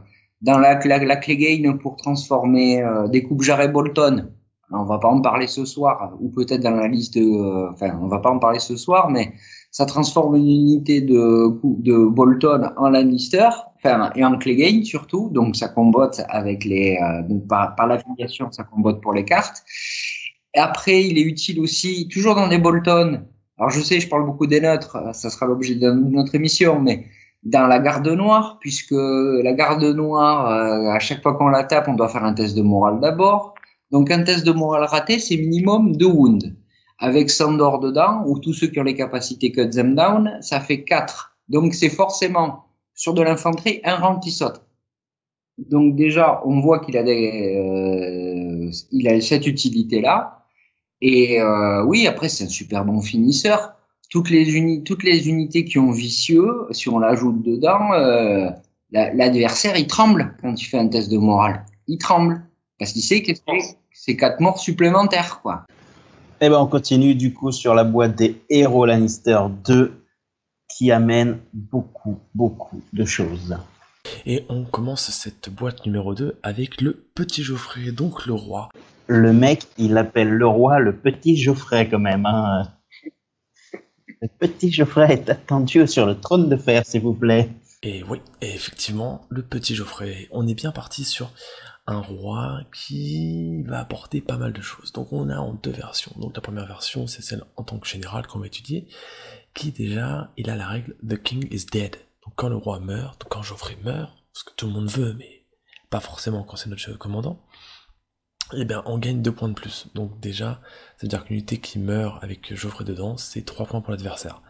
Speaker 3: dans la, la, Clegane pour transformer euh, des coupes jarret Bolton. On va pas en parler ce soir, ou peut-être dans la liste. Euh, enfin, on va pas en parler ce soir, mais ça transforme une unité de, de Bolton en Lannister, enfin, et en Clegane surtout, donc ça combote avec les... Euh, donc par, par l'affiliation, ça combote pour les cartes. Et après, il est utile aussi, toujours dans des Bolton, alors je sais, je parle beaucoup des neutres, ça sera l'objet de notre émission, mais dans la garde noire, puisque la garde noire, euh, à chaque fois qu'on la tape, on doit faire un test de morale d'abord. Donc un test de morale raté, c'est minimum deux wounds. Avec Sandor dedans, ou tous ceux qui ont les capacités cut them down, ça fait 4. Donc c'est forcément, sur de l'infanterie, un rang qui saute. Donc déjà, on voit qu'il a, des, euh, il a cette utilité-là. Et euh, oui, après, c'est un super bon finisseur. Toutes les, uni toutes les unités qui ont vicieux, si on l'ajoute dedans, euh, l'adversaire, il tremble quand tu fais un test de morale. Il tremble. Parce qu'il sait que c'est quatre morts supplémentaires, quoi.
Speaker 1: Et eh ben, on continue du coup sur la boîte des héros Lannister 2 qui amène beaucoup, beaucoup de choses.
Speaker 2: Et on commence cette boîte numéro 2 avec le petit Geoffrey, donc le roi
Speaker 1: le mec, il appelle le roi le petit Geoffrey quand même. Hein. Le petit Geoffrey est attendu sur le trône de fer, s'il vous plaît.
Speaker 2: Et oui, effectivement, le petit Geoffrey, on est bien parti sur un roi qui va apporter pas mal de choses. Donc on a en deux versions. Donc la première version, c'est celle en tant que général qu'on va étudier, qui déjà, il a la règle The King is dead. Donc quand le roi meurt, quand Geoffrey meurt, ce que tout le monde veut, mais pas forcément quand c'est notre commandant, eh bien on gagne 2 points de plus. Donc déjà, c'est-à-dire qu'une unité qui meurt avec Geoffrey dedans, c'est 3 points pour l'adversaire.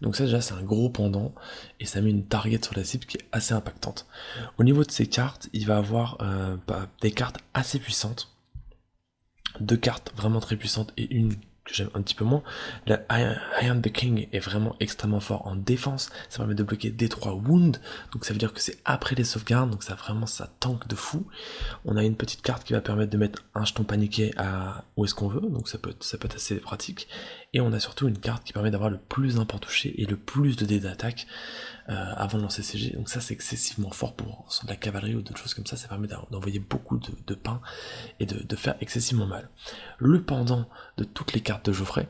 Speaker 2: Donc ça déjà c'est un gros pendant et ça met une target sur la cible qui est assez impactante. Au niveau de ces cartes, il va avoir euh, bah, des cartes assez puissantes. Deux cartes vraiment très puissantes et une j'aime un petit peu moins. Le I am the King est vraiment extrêmement fort en défense, ça permet de bloquer des 3 wounds, donc ça veut dire que c'est après les sauvegardes, donc ça vraiment ça tank de fou. On a une petite carte qui va permettre de mettre un jeton paniqué à où est-ce qu'on veut, donc ça peut, être, ça peut être assez pratique. Et on a surtout une carte qui permet d'avoir le plus d'import touché et le plus de dés d'attaque euh, avant de lancer CG, donc ça c'est excessivement fort pour de la cavalerie ou d'autres choses comme ça, ça permet d'envoyer beaucoup de, pain et de, faire excessivement mal. Le pendant de toutes les cartes de Geoffrey,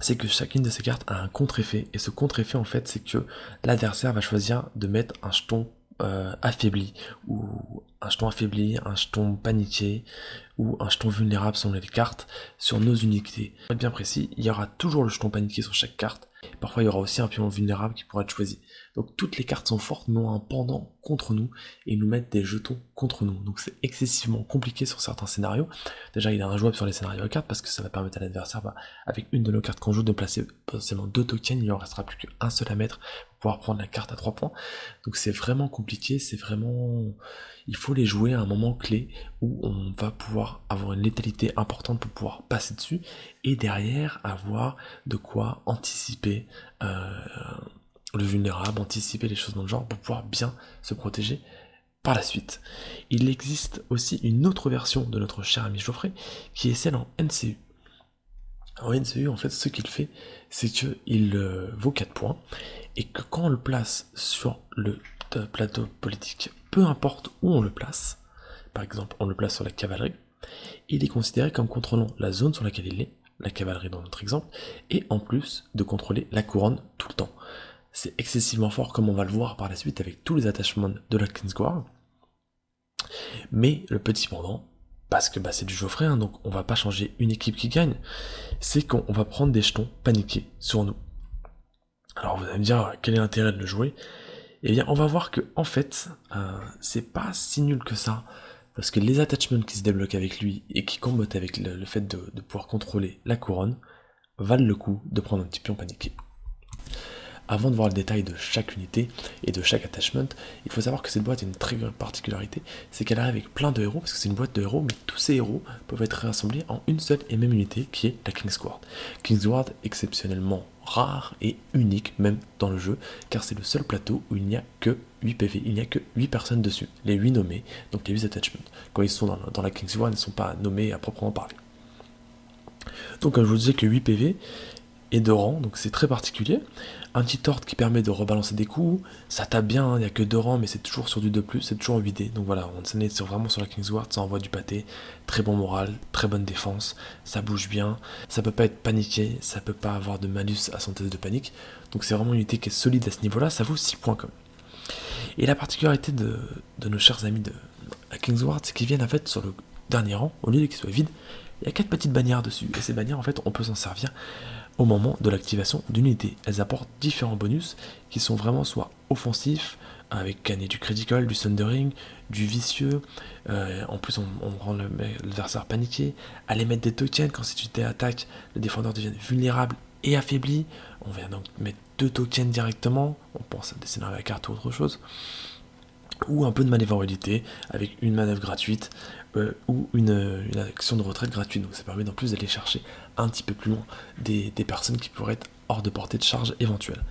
Speaker 2: c'est que chacune de ces cartes a un contre-effet. Et ce contre-effet, en fait, c'est que l'adversaire va choisir de mettre un jeton euh, affaibli, ou un jeton affaibli, un jeton paniqué, ou un jeton vulnérable selon les cartes, sur nos unités. Bien précis, il y aura toujours le jeton paniqué sur chaque carte. Parfois, il y aura aussi un pion vulnérable qui pourra être choisi. Donc toutes les cartes sont fortes, mais ont un pendant contre nous et nous mettent des jetons contre nous. Donc c'est excessivement compliqué sur certains scénarios. Déjà il est injouable sur les scénarios à cartes parce que ça va permettre à l'adversaire, bah, avec une de nos cartes qu'on joue, de placer potentiellement deux tokens, il en restera plus qu'un seul à mettre pour pouvoir prendre la carte à trois points. Donc c'est vraiment compliqué, c'est vraiment... Il faut les jouer à un moment clé où on va pouvoir avoir une létalité importante pour pouvoir passer dessus et derrière avoir de quoi anticiper euh, le vulnérable, anticiper les choses dans le genre pour pouvoir bien se protéger par la suite. Il existe aussi une autre version de notre cher ami Geoffrey, qui est celle en NCU. En NCU, en fait, ce qu'il fait, c'est qu'il euh, vaut 4 points, et que quand on le place sur le plateau politique, peu importe où on le place, par exemple on le place sur la cavalerie, il est considéré comme contrôlant la zone sur laquelle il est, la cavalerie dans notre exemple, et en plus de contrôler la couronne tout le temps. C'est excessivement fort comme on va le voir par la suite avec tous les attachements de la Kingsguard. Mais le petit pendant, parce que bah, c'est du Geoffrey, hein, donc on va pas changer une équipe qui gagne, c'est qu'on va prendre des jetons paniqués sur nous. Alors vous allez me dire quel est l'intérêt de le jouer? Eh bien on va voir que en fait euh, c'est pas si nul que ça parce que les attachments qui se débloquent avec lui et qui combattent avec le, fait de, pouvoir contrôler la couronne valent le coup de prendre un petit pion paniqué. Avant de voir le détail de chaque unité et de chaque attachment, il faut savoir que cette boîte a une très grande particularité, c'est qu'elle arrive avec plein de héros, parce que c'est une boîte de héros, mais tous ces héros peuvent être rassemblés en une seule et même unité, qui est la Kingsguard. Kingsguard, exceptionnellement rare et unique même dans le jeu, car c'est le seul plateau où il n'y a que 8 PV, il n'y a que 8 personnes dessus, les 8 nommés, donc les 8 attachments. Quand ils sont dans, dans la Kingsguard, ils ne sont pas nommés à proprement parler. Donc comme je vous disais que 8 PV, et de rang, donc c'est très particulier. Un petit tort qui permet de rebalancer des coups, ça tape bien, hein, il n'y a que deux rangs, mais c'est toujours sur du 2+, c'est toujours 8D. Donc voilà, on est vraiment sur la Kingsguard, ça envoie du pâté, très bon moral, très bonne défense, ça bouge bien, ça peut pas être paniqué, ça peut pas avoir de malus à son test de panique. Donc c'est vraiment une unité qui est solide à ce niveau-là, ça vaut 6 points comme. Et la particularité de, nos chers amis de la Kingsguard, c'est qu'ils viennent en fait sur le dernier rang, au lieu qu'il soit vide, il y a quatre petites bannières dessus. Et ces bannières, en fait, on peut s'en servir au moment de l'activation d'une unité. Elles apportent différents bonus qui sont vraiment soit offensifs, avec gagner du critical, du thundering, du vicieux. Euh, en plus, on, rend l'adversaire paniqué. Aller mettre des tokens quand cette unité attaque, le défendeur devient vulnérable et affaibli. On vient donc mettre deux tokens directement. On pense à dessiner la carte ou autre chose. Ou un peu de manœuvrabilité avec une manœuvre gratuite euh, ou une, action de retraite gratuite. Donc ça permet en plus d'aller chercher un petit peu plus loin des, personnes qui pourraient être hors de portée de charge éventuelle.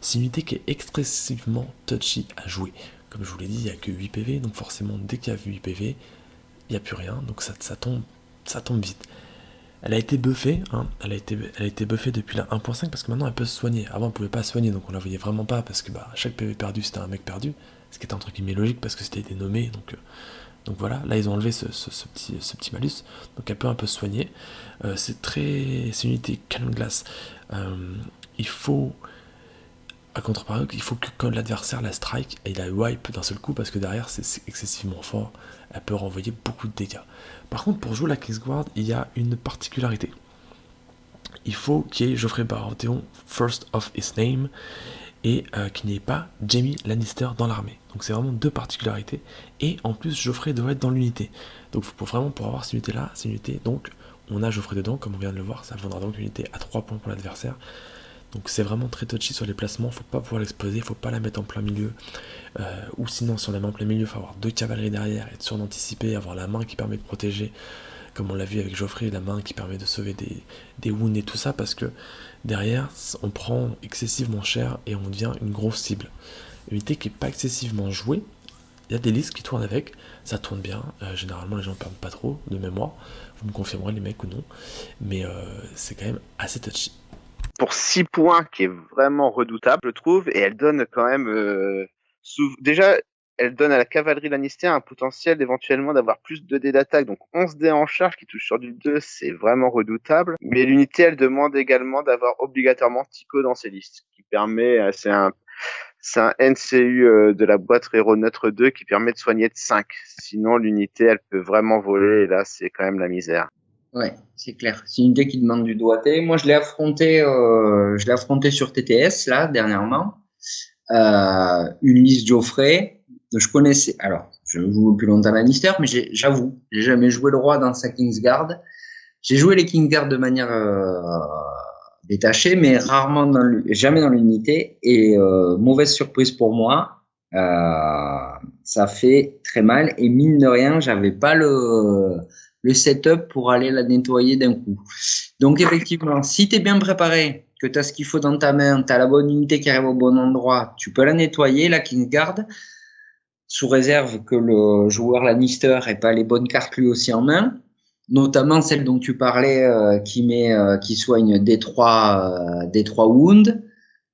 Speaker 2: C'est une unité qui est excessivement touchy à jouer. Comme je vous l'ai dit, il n'y a que 8 PV, donc forcément dès qu'il y a 8 PV, il n'y a plus rien, donc ça, ça, tombe, ça tombe vite. Elle a été buffée, hein, elle, a été, elle a été buffée depuis la 1.5 parce que maintenant elle peut se soigner. Avant elle pouvait pas se soigner donc on la voyait vraiment pas parce que bah, chaque PV perdu c'était un mec perdu. Ce qui était un truc logique parce que c'était dénommé donc euh, donc voilà, là ils ont enlevé ce, petit, malus, donc elle peut un peu soigner. Euh, c'est très, c'est une unité canon glace. Euh, il faut, à contrepartie, il faut que quand l'adversaire la strike, il la wipe d'un seul coup parce que derrière c'est excessivement fort. Elle peut renvoyer beaucoup de dégâts. Par contre, pour jouer la Kingsguard, il y a une particularité. Il faut qu'il y ait Geoffrey Baratheon first of his name et euh, qu'il n'y ait pas Jamie Lannister dans l'armée. Donc c'est vraiment deux particularités. Et en plus, Geoffrey doit être dans l'unité. Donc pour vraiment pour avoir cette unité-là, c'est une unité, donc on a Geoffrey dedans, comme on vient de le voir, ça vaudra donc une unité à 3 points pour l'adversaire. Donc c'est vraiment très touchy sur les placements, faut pas pouvoir l'exploser, faut pas la mettre en plein milieu. Euh, ou sinon si on la met en plein milieu, il faut avoir deux cavaleries derrière, être sûr d'anticiper, avoir la main qui permet de protéger, comme on l'a vu avec Geoffrey, la main qui permet de sauver des, des wounds et tout ça, parce que derrière, on prend excessivement cher et on devient une grosse cible. Unité qui n'est pas excessivement jouée, il y a des listes qui tournent avec, ça tourne bien, euh, généralement les gens perdent pas trop de mémoire, vous me confirmerez les mecs ou non, mais euh, c'est quand même assez touchy.
Speaker 4: Pour 6 points qui est vraiment redoutable, je trouve, et elle donne quand même... Euh, déjà, elle donne à la cavalerie Lannister un potentiel éventuellement d'avoir plus de dés d'attaque. Donc 11 dés en charge qui touche sur du 2, c'est vraiment redoutable. Mais l'unité, elle demande également d'avoir obligatoirement Tico dans ses listes, qui permet, c'est un, c'est un NCU euh, de la boîte Hero Neutre 2 qui permet de soigner de 5. Sinon, l'unité, elle peut vraiment voler, et là, c'est quand même la misère.
Speaker 3: Ouais, c'est clair. C'est une unité qui demande du doigté. Moi, je l'ai affronté, euh, je l'ai affronté sur TTS, là, dernièrement. Euh, une liste Geoffrey, je connaissais, alors, je joue depuis longtemps Lannister, mais j'avoue, j'ai jamais joué le roi dans sa Kingsguard. J'ai joué les Kingsguard de manière euh, détachée, mais rarement dans jamais dans l'unité. Et euh, mauvaise surprise pour moi, euh, ça fait très mal. Et mine de rien, j'avais pas le, le setup pour aller la nettoyer d'un coup. Donc effectivement, si tu es bien préparé, que tu as ce qu'il faut dans ta main, tu as la bonne unité qui arrive au bon endroit, tu peux la nettoyer, la Kingsguard sous réserve que le joueur Lannister ait pas les bonnes cartes lui aussi en main, notamment celle dont tu parlais euh, qui met euh, qui soigne des trois euh, des trois wounds.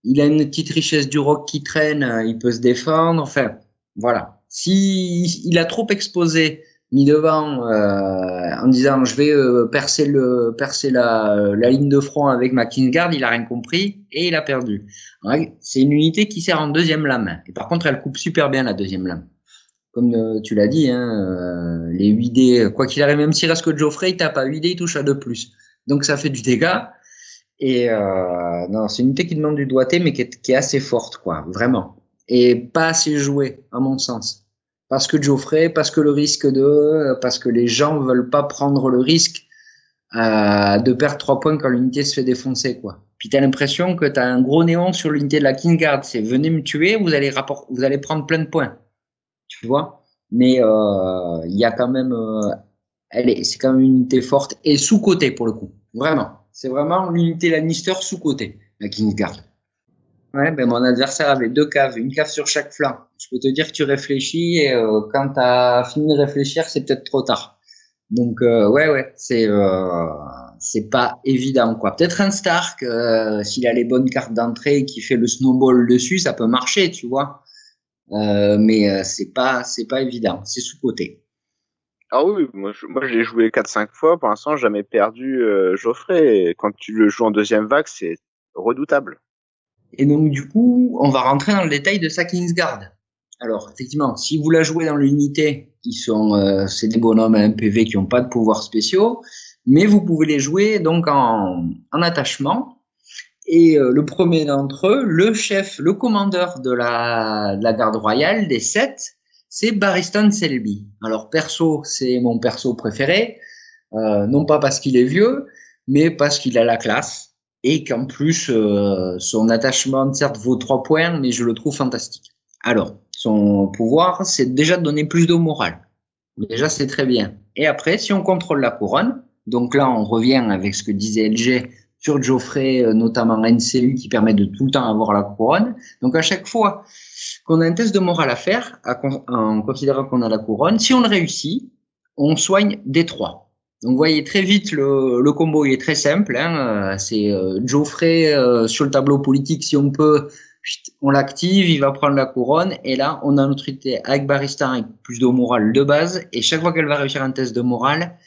Speaker 3: Il a une petite richesse du rock qui traîne, il peut se défendre. Enfin, voilà. Si il a trop exposé mis devant en disant je vais percer le percer la, la ligne de front avec ma Kingsguard, il a rien compris et il a perdu. C'est une unité qui sert en deuxième lame. Et par contre, elle coupe super bien la deuxième lame comme euh, tu l'as dit, hein, euh, les 8 dés, quoi qu'il arrive, même s'il reste que Geoffrey, il tape à 8 dés, il touche à 2 plus. Donc ça fait du dégât. Et euh, non, c'est une unité qui demande du doigté, mais qui est, qui est, assez forte, quoi, vraiment. Et pas assez jouée, à mon sens. Parce que Geoffrey, parce que le risque de, parce que les gens veulent pas prendre le risque euh, de perdre 3 points quand l'unité se fait défoncer, quoi. Puis t'as l'impression que t'as un gros néon sur l'unité de la King Guard, c'est venez me tuer, vous allez vous allez prendre plein de points tu vois. Mais euh, il y a quand même, euh, elle est, c'est quand même une unité forte et sous côté pour le coup. Vraiment, c'est vraiment l'unité Lannister sous côté, la Kingsguard. Ouais, ben mon adversaire avait deux caves, une cave sur chaque flanc. Je peux te dire que tu réfléchis et euh, quand tu as fini de réfléchir, c'est peut-être trop tard. Donc ouais, ouais, c'est c'est pas évident quoi. Peut-être un Stark, s'il a les bonnes cartes d'entrée et qu'il fait le snowball dessus, ça peut marcher, tu vois. Euh, mais euh, c'est pas c'est pas évident, c'est sous côté.
Speaker 4: Ah oui, moi je, moi je l'ai joué 4-5 fois, pour l'instant jamais perdu euh, Geoffrey. quand tu le joues en deuxième vague, c'est redoutable.
Speaker 3: Et donc du coup, on va rentrer dans le détail de sa Kingsguard. Alors effectivement, si vous la jouez dans l'unité, qui sont euh, c'est des bonhommes à PV qui n'ont pas de pouvoirs spéciaux, mais vous pouvez les jouer donc en, en attachement et euh, le premier d'entre eux, le chef, le commandeur de la, de la garde royale des sept, c'est Baristan Selby. Alors perso, c'est mon perso préféré, euh, non pas parce qu'il est vieux, mais parce qu'il a la classe et qu'en plus euh, son attachement certes vaut trois points, mais je le trouve fantastique. Alors son pouvoir, c'est déjà de donner plus de morale. Déjà c'est très bien. Et après, si on contrôle la couronne, donc là on revient avec ce que disait LG sur Geoffrey, euh, notamment NCU, qui permet de tout le temps avoir la couronne. Donc à chaque fois qu'on a un test de morale à faire, en considérant qu'on a la couronne, si on le réussit, on soigne des trois. Donc vous voyez très vite le, combo il est très simple. Hein, euh, c'est euh, Geoffrey sur le tableau politique si on peut, on l'active, il va prendre la couronne et là on a notre unité avec Baristan avec plus de morale de base et chaque fois qu'elle va réussir un test de morale,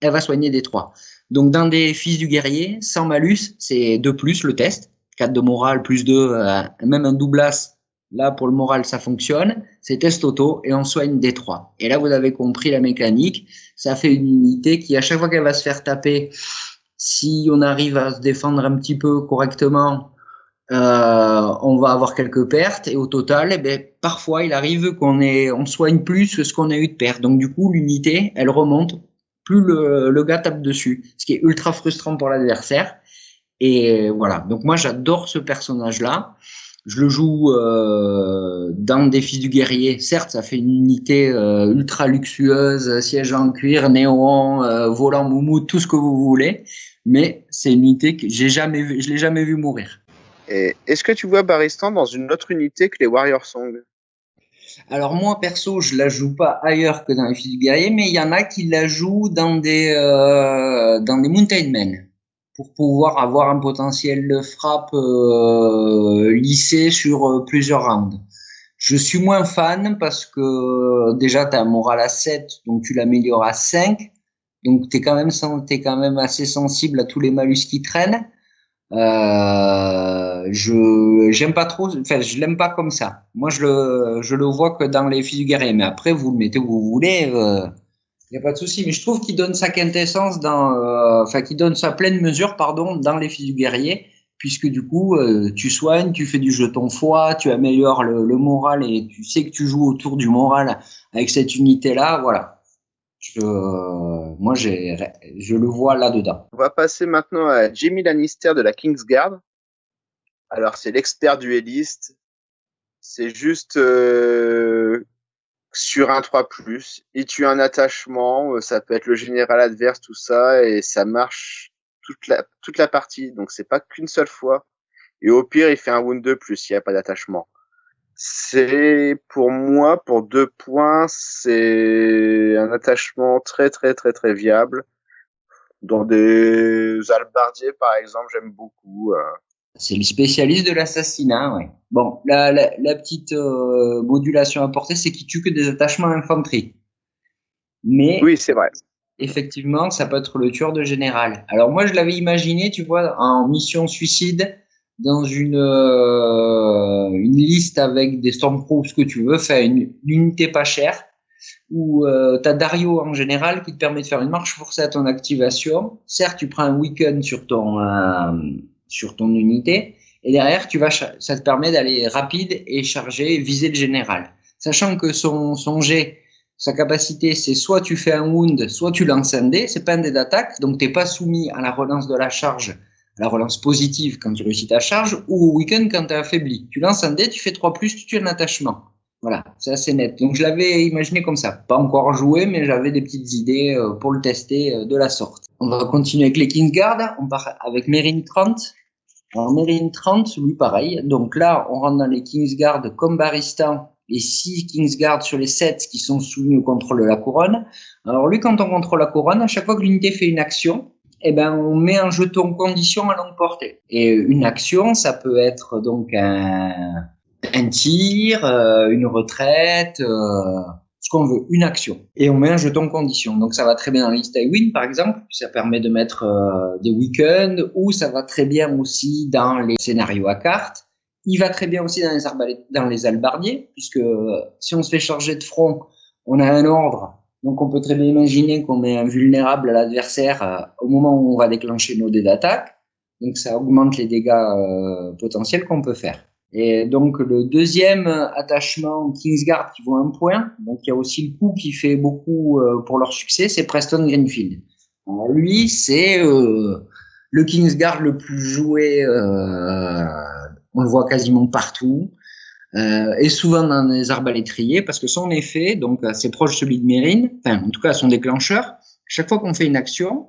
Speaker 3: elle va soigner des trois. Donc dans des fils du guerrier, sans malus, c'est 2 plus le test. 4 de morale plus 2, euh, même un doublas. Là, pour le moral, ça fonctionne. C'est test auto et on soigne des 3. Et là, vous avez compris la mécanique. Ça fait une unité qui, à chaque fois qu'elle va se faire taper, si on arrive à se défendre un petit peu correctement, euh, on va avoir quelques pertes. Et au total, eh ben, parfois, il arrive qu'on on soigne plus que ce qu'on a eu de pertes. Donc du coup, l'unité, elle remonte plus le, le gars tape dessus, ce qui est ultra frustrant pour l'adversaire. Et voilà, donc moi j'adore ce personnage-là. Je le joue euh, dans Défi du guerrier. Certes, ça fait une unité euh, ultra luxueuse, siège en cuir, néon, euh, volant moumou, tout ce que vous voulez. Mais c'est une unité que j'ai jamais vu, je l'ai jamais vu mourir.
Speaker 4: Est-ce que tu vois Baristan dans une autre unité que les Warrior Song?
Speaker 3: Alors moi perso, je la joue pas ailleurs que dans les fils du guerrier, mais il y en a qui la jouent dans des euh, dans des Mountain Men pour pouvoir avoir un potentiel de frappe euh, lissé sur euh, plusieurs rounds. Je suis moins fan parce que déjà tu as un moral à 7, donc tu l'améliores à 5. Donc tu es quand même assez sensible à tous les malus qui traînent. Je j'aime pas trop, enfin je l'aime pas comme ça. Moi je le je le vois que dans les fils du guerrier, mais après vous le mettez où vous voulez, il euh, y a pas de souci. Mais je trouve qu'il donne sa quintessence dans, euh, enfin qu'il donne sa pleine mesure pardon dans les fils du guerrier, puisque du coup euh, tu soignes, tu fais du jeton foi, tu améliores le, moral et tu sais que tu joues autour du moral avec cette unité là, voilà. Je, moi, je le vois là-dedans.
Speaker 4: On va passer maintenant à Jamie Lannister de la Kingsguard. Alors, c'est l'expert dueliste. C'est juste euh, sur un 3+. Il tue un attachement, euh, ça peut être le général adverse, tout ça, et ça marche toute la, toute la partie. Donc, c'est pas qu'une seule fois. Et au pire, il fait un wound de plus s'il n'y a pas d'attachement. C'est pour moi, pour deux points, c'est un attachement très très très très viable. Dans des albardiers, par exemple, j'aime beaucoup. Euh.
Speaker 3: C'est le spécialiste de l'assassinat, ouais. Bon, la, la, la petite euh, modulation apportée, c'est qu'il tue que des attachements infanterie. Mais
Speaker 4: oui, c'est vrai.
Speaker 3: Effectivement, ça peut être le tueur de général. Alors moi, je l'avais imaginé, tu vois, en mission suicide, dans une euh, une liste avec des Stormtroops que tu veux, faire une, unité pas chère, où euh, tu as Dario en général qui te permet de faire une marche forcée à ton activation. Certes, tu prends un week-end sur ton euh, sur ton unité, et derrière, tu vas, ça te permet d'aller rapide et charger, viser le général. Sachant que son, son jet, sa capacité, c'est soit tu fais un wound, soit tu lances un dé, c'est pas un dé d'attaque, donc t'es pas soumis à la relance de la charge, à la relance positive quand tu réussis ta charge, ou au week-end quand t'es affaibli. Tu lances un dé, tu fais 3 plus, tu tues un attachement. Voilà, c'est assez net. Donc je l'avais imaginé comme ça. Pas encore joué, mais j'avais des petites idées euh, pour le tester euh, de la sorte. On va continuer avec les Kingsguard. On part avec Merine 30. En Merine 30, lui pareil. Donc là, on rentre dans les Kingsguard comme Baristan, les 6 Kingsguard sur les 7 qui sont soumis au contrôle de la couronne. Alors lui, quand on contrôle la couronne, à chaque fois que l'unité fait une action, eh ben, on met un jeton condition à longue portée. Et une action, ça peut être donc un, un tir, euh, une retraite, euh, ce qu'on veut, une action. Et on met un jeton condition. Donc ça va très bien dans liste win par exemple, ça permet de mettre euh, des week-ends, ou ça va très bien aussi dans les scénarios à cartes. Il va très bien aussi dans les, dans les albardiers, puisque si on se fait charger de front, on a un ordre, donc on peut très bien imaginer qu'on est invulnérable à l'adversaire euh, au moment où on va déclencher nos dés d'attaque. Donc ça augmente les dégâts euh, potentiels qu'on peut faire. Et donc le deuxième attachement Kingsguard qui vaut un point, donc il y a aussi le coup qui fait beaucoup euh, pour leur succès, c'est Preston Greenfield. Alors lui, c'est euh, le Kingsguard le plus joué, euh, on le voit quasiment partout, et souvent dans les arbalétriers, parce que son effet, donc c'est proche de celui de Mérine, enfin en tout cas son déclencheur, chaque fois qu'on fait une action,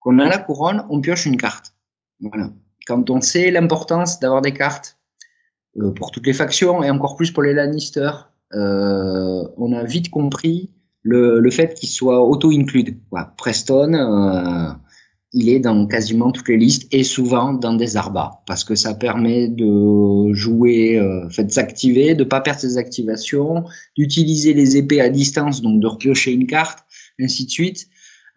Speaker 3: qu'on a la couronne, on pioche une carte. Voilà. Quand on sait l'importance d'avoir des cartes pour toutes les factions et encore plus pour les Lannister. Euh, on a vite compris le, le fait qu'il soit auto-include. Preston, euh, il est dans quasiment toutes les listes et souvent dans des arbas parce que ça permet de jouer, euh, fait, de s'activer, de pas perdre ses activations, d'utiliser les épées à distance, donc de repiocher une carte, ainsi de suite.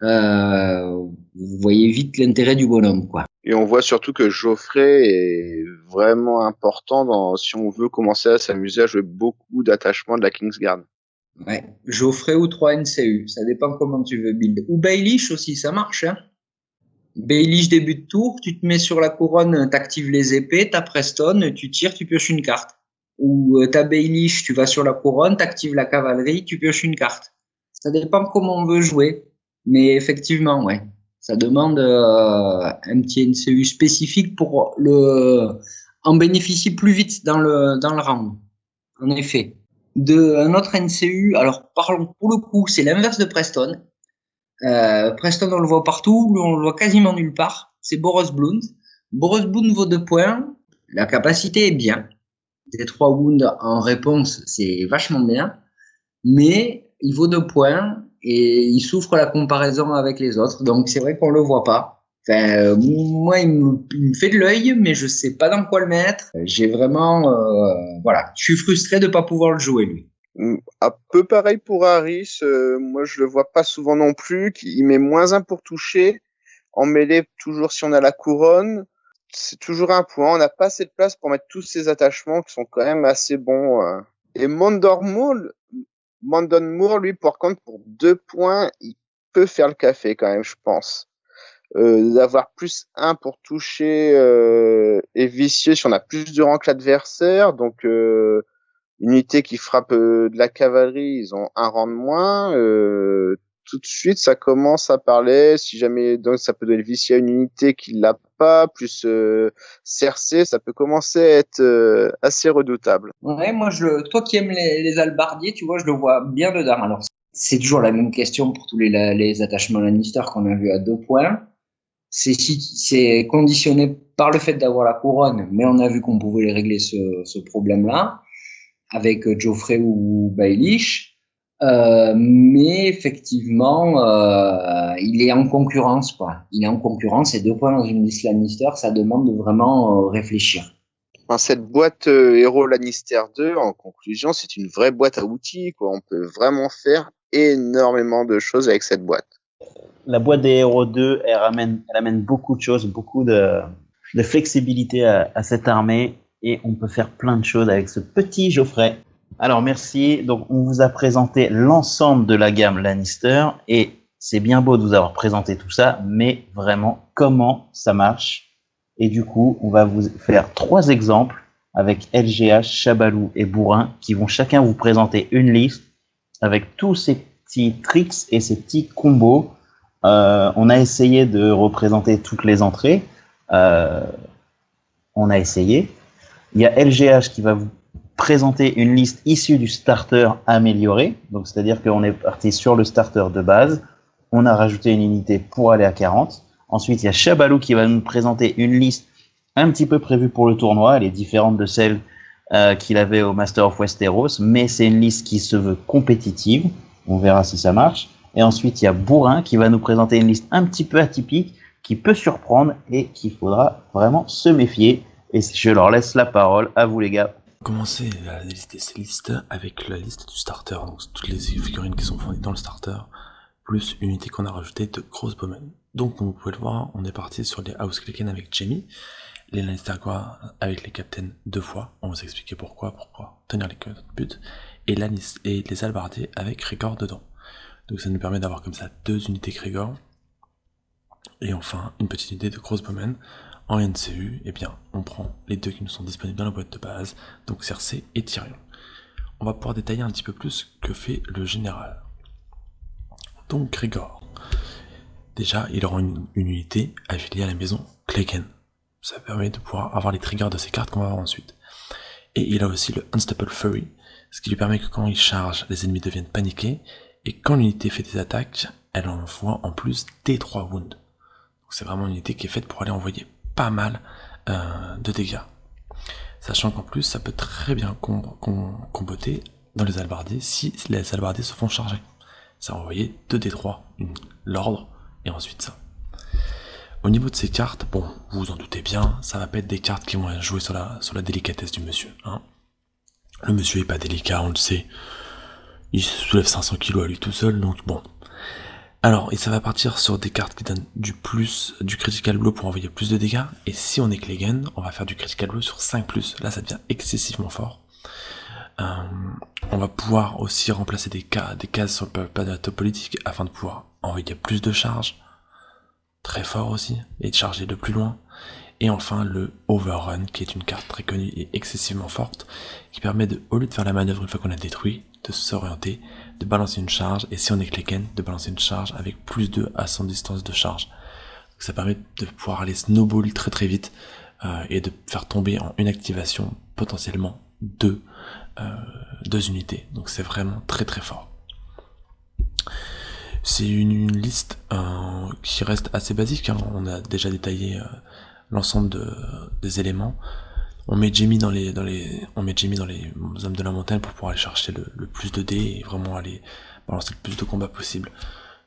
Speaker 3: Euh, vous voyez vite l'intérêt du bonhomme, quoi.
Speaker 4: Et on voit surtout que Geoffrey est vraiment important dans, si on veut commencer à s'amuser à jouer beaucoup d'attachements de la Kingsguard.
Speaker 3: Ouais, Geoffrey ou 3 NCU, ça dépend comment tu veux build. Ou Baelish aussi, ça marche, hein. Baelish début de tour, tu te mets sur la couronne, t'actives les épées, t'as Preston, tu tires, tu pioches une carte. Ou euh, t'as Baelish, tu vas sur la couronne, t'actives la cavalerie, tu pioches une carte. Ça dépend comment on veut jouer. Mais effectivement, ouais. Ça demande euh, un petit NCU spécifique pour le en bénéficier plus vite dans le dans le round. En effet. De un autre NCU, alors parlons pour le coup, c'est l'inverse de Preston. Euh, Preston on le voit partout, on le voit quasiment nulle part. C'est Boros Bloom. Boros Bloom vaut deux points. La capacité est bien. Des trois wounds en réponse, c'est vachement bien. Mais il vaut deux points et il souffre la comparaison avec les autres. Donc c'est vrai qu'on le voit pas. Enfin, euh, moi, il me, fait de l'œil, mais je sais pas dans quoi le mettre. J'ai vraiment, euh, voilà, je suis frustré de pas pouvoir le jouer lui.
Speaker 4: Un peu pareil pour Harris. Euh, moi, je le vois pas souvent non plus. Il met moins un pour toucher. En mêlée, toujours si on a la couronne, c'est toujours un point. On n'a pas assez de place pour mettre tous ces attachements qui sont quand même assez bons. Et Mandormoul, Mandon Moore, lui, par contre, pour deux points, il peut faire le café quand même, je pense. Euh, d'avoir plus un pour toucher euh, et vicieux si on a plus de rang que l'adversaire. Donc, euh, unité qui frappe euh, de la cavalerie, ils ont un rang de moins. Euh, tout de suite, ça commence à parler. Si jamais, donc, ça peut donner vicieux à une unité qui l'a pas, plus euh, ça peut commencer à être euh, assez redoutable.
Speaker 3: Ouais, moi, je toi qui aimes les, albardiers, tu vois, je le vois bien dedans. Alors, c'est toujours la même question pour tous les, les attachements Lannister qu'on a vu à deux points. C'est c'est conditionné par le fait d'avoir la couronne, mais on a vu qu'on pouvait régler ce, problème-là. avec Geoffrey ou Baelish. Euh, mais effectivement, euh, il est en concurrence, quoi. Il est en concurrence et deux points dans une liste Lannister, ça demande de vraiment euh, réfléchir.
Speaker 4: cette boîte euh, Hero Lannister 2, en conclusion, c'est une vraie boîte à outils, quoi. On peut vraiment faire énormément de choses avec cette boîte.
Speaker 1: La boîte des Hero 2, elle amène, elle amène beaucoup de choses, beaucoup de, de flexibilité à, à cette armée et on peut faire plein de choses avec ce petit Geoffrey. Alors merci. Donc on vous a présenté l'ensemble de la gamme Lannister et c'est bien beau de vous avoir présenté tout ça, mais vraiment comment ça marche? Et du coup, on va vous faire trois exemples avec LGH, Chabalou et Bourrin qui vont chacun vous présenter une liste avec tous ces petits tricks et ces petits combos. Euh, on a essayé de représenter toutes les entrées. Euh, on a essayé. Il y a LGH qui va vous présenter une liste issue du starter amélioré. Donc, c'est-à-dire qu'on est parti sur le starter de base. On a rajouté une unité pour aller à 40. Ensuite, il y a Chabalou qui va nous présenter une liste un petit peu prévue pour le tournoi. Elle est différente de celle euh, qu'il avait au Master of Westeros, mais c'est une liste qui se veut compétitive. On verra si ça marche. Et ensuite, il y a Bourrin qui va nous présenter une liste un petit peu atypique, qui peut surprendre et qu'il faudra vraiment se méfier. Et je leur laisse la parole à vous les gars
Speaker 2: commencer à lister ces listes avec la liste du starter, donc toutes les figurines qui sont fournies dans le starter, plus une unité qu'on a rajoutée de Crossbowmen. Donc comme vous pouvez le voir, on est parti sur les House Klicken avec Jamie, les Lannister avec les Captains deux fois, on va vous expliquer pourquoi, pourquoi tenir les buts, et, et les Albardiers avec Grégor dedans. Donc ça nous permet d'avoir comme ça deux unités Grégor, et enfin une petite unité de Crossbowmen en NCU, eh bien, on prend les deux qui nous sont disponibles dans la boîte de base, donc Cersei et Tyrion. On va pouvoir détailler un petit peu plus que fait le général. Donc Grégor. Déjà, il aura une, unité affiliée à la maison Clegane. Ça permet de pouvoir avoir les triggers de ses cartes qu'on va avoir ensuite. Et il a aussi le Unstoppable Fury, ce qui lui permet que quand il charge, les ennemis deviennent paniqués, et quand l'unité fait des attaques, elle envoie en plus des 3 wounds. C'est vraiment une unité qui est faite pour aller envoyer mal euh, de dégâts. Sachant qu'en plus, ça peut très bien comboter dans les albardiers si les albardiers se font charger. Ça va envoyer 2 d3, l'ordre, et ensuite ça. Au niveau de ces cartes, bon, vous vous en doutez bien, ça va pas être des cartes qui vont jouer sur la, délicatesse du monsieur. Hein. Le monsieur est pas délicat, on le sait. Il soulève 500 kg à lui tout seul, donc bon, alors, et ça va partir sur des cartes qui donnent du plus, du critical blow pour envoyer plus de dégâts. Et si on est Clegane, on va faire du critical blow sur 5+. Là, ça devient excessivement fort. Euh, on va pouvoir aussi remplacer des, cas, des cases sur le plateau politique afin de pouvoir envoyer plus de charges. Très fort aussi. Et de charger de plus loin. Et enfin, le Overrun, qui est une carte très connue et excessivement forte, qui permet de, au lieu de faire la manœuvre une fois qu'on a détruit, de s'orienter, de balancer une charge, et si on est Kleken, de balancer une charge avec plus de à son distance de charge. ça permet de pouvoir aller snowball très très vite, euh, et de faire tomber en une activation potentiellement deux, euh, deux unités. Donc c'est vraiment très très fort. C'est une, liste euh, qui reste assez basique, hein. on a déjà détaillé l'ensemble des éléments. On met Jamie dans les, dans les, on met Jamie dans les hommes de la montagne pour pouvoir aller chercher le, plus de dés et vraiment aller balancer le plus de combats possible.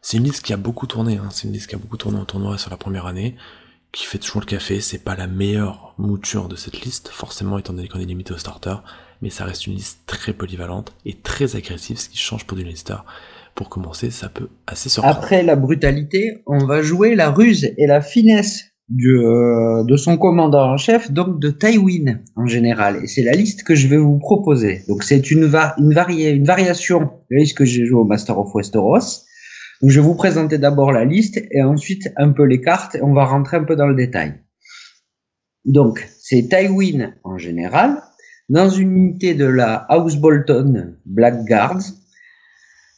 Speaker 2: C'est une liste qui a beaucoup tourné, hein. c'est une liste qui a beaucoup tourné en tournoi sur la première année, qui fait toujours le café, c'est pas la meilleure mouture de cette liste, forcément étant donné qu'on est limité au starter, mais ça reste une liste très polyvalente et très agressive, ce qui change pour du Lannister. Pour commencer, ça peut assez surprendre.
Speaker 3: Après la brutalité, on va jouer la ruse et la finesse euh, de son commandant en chef, donc de Tywin en général. Et c'est la liste que je vais vous proposer. Donc c'est une, une, une variation de la liste que j'ai joué au Master of Westeros. Donc je vais vous présenter d'abord la liste et ensuite un peu les cartes et on va rentrer un peu dans le détail. Donc c'est Tywin en général. Dans une unité de la House Bolton Blackguards,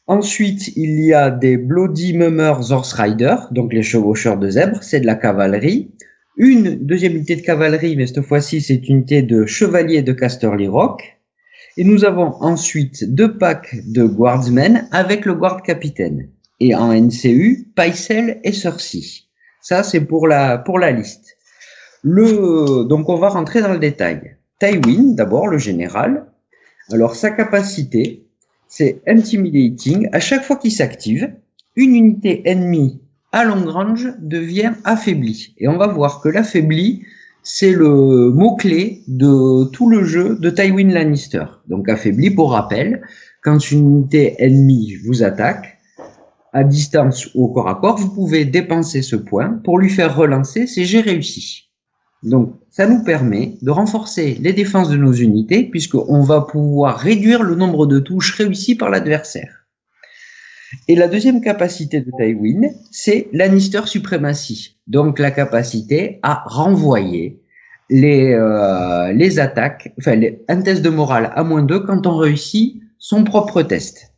Speaker 3: Ensuite, il y a des Bloody Mummers Horse Rider, donc les chevaucheurs de zèbres, c'est de la cavalerie. Une deuxième unité de cavalerie, mais cette fois-ci, c'est une unité de chevaliers de Casterly Rock. Et nous avons ensuite deux packs de guardsmen avec le guard capitaine. Et en NCU, Paisel et Cersei. Ça, c'est pour la, pour la liste. Le, donc on va rentrer dans le détail. Tywin, d'abord, le général. Alors sa capacité, c'est intimidating. À chaque fois qu'il s'active, une unité ennemie à long range devient affaiblie. Et on va voir que l'affaibli, c'est le mot-clé de tout le jeu de Tywin Lannister. Donc affaibli, pour rappel, quand une unité ennemie vous attaque, à distance ou au corps à corps, vous pouvez dépenser ce point pour lui faire relancer ses j'ai réussi. Donc, ça nous permet de renforcer les défenses de nos unités puisqu'on va pouvoir réduire le nombre de touches réussies par l'adversaire. Et la deuxième capacité de Tywin, c'est Lannister Supremacy. Donc, la capacité à renvoyer les, euh, les attaques, enfin, un test de morale à moins 2 quand on réussit son propre test.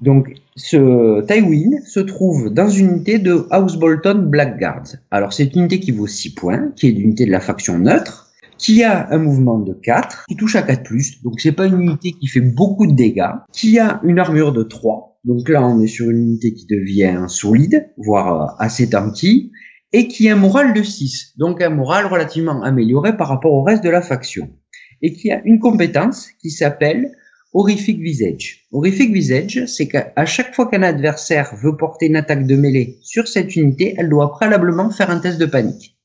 Speaker 3: Donc, ce Tywin se trouve dans une unité de House Bolton Blackguards. Alors, c'est une unité qui vaut 6 points, qui est l'unité de la faction neutre, qui a un mouvement de 4, qui touche à 4+, donc c'est pas une unité qui fait beaucoup de dégâts, qui a une armure de 3, donc là on est sur une unité qui devient solide, voire euh, assez tanky, et qui a un moral de 6, donc un moral relativement amélioré par rapport au reste de la faction, et qui a une compétence qui s'appelle Horrific Visage. Horrific Visage, c'est qu'à chaque fois qu'un adversaire veut porter une attaque de mêlée sur cette unité, elle doit préalablement faire un test de panique.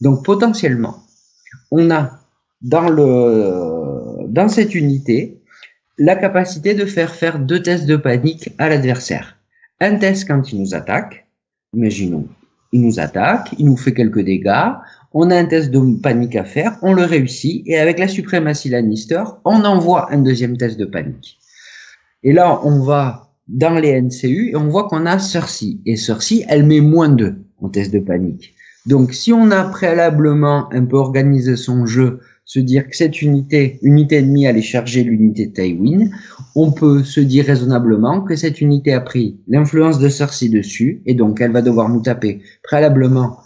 Speaker 3: Donc potentiellement, on a dans, le, dans cette unité la capacité de faire faire deux tests de panique à l'adversaire. Un test quand il nous attaque, imaginons, il nous attaque, il nous fait quelques dégâts, on a un test de panique à faire, on le réussit, et avec la suprématie Lannister, on envoie un deuxième test de panique. Et là, on va dans les NCU et on voit qu'on a Cersei. Et Cersei, elle met moins 2 en test de panique. Donc, si on a préalablement un peu organisé son jeu, se dire que cette unité, unité ennemie allait charger l'unité Tywin, on peut se dire raisonnablement que cette unité a pris l'influence de Cersei dessus, et donc elle va devoir nous taper préalablement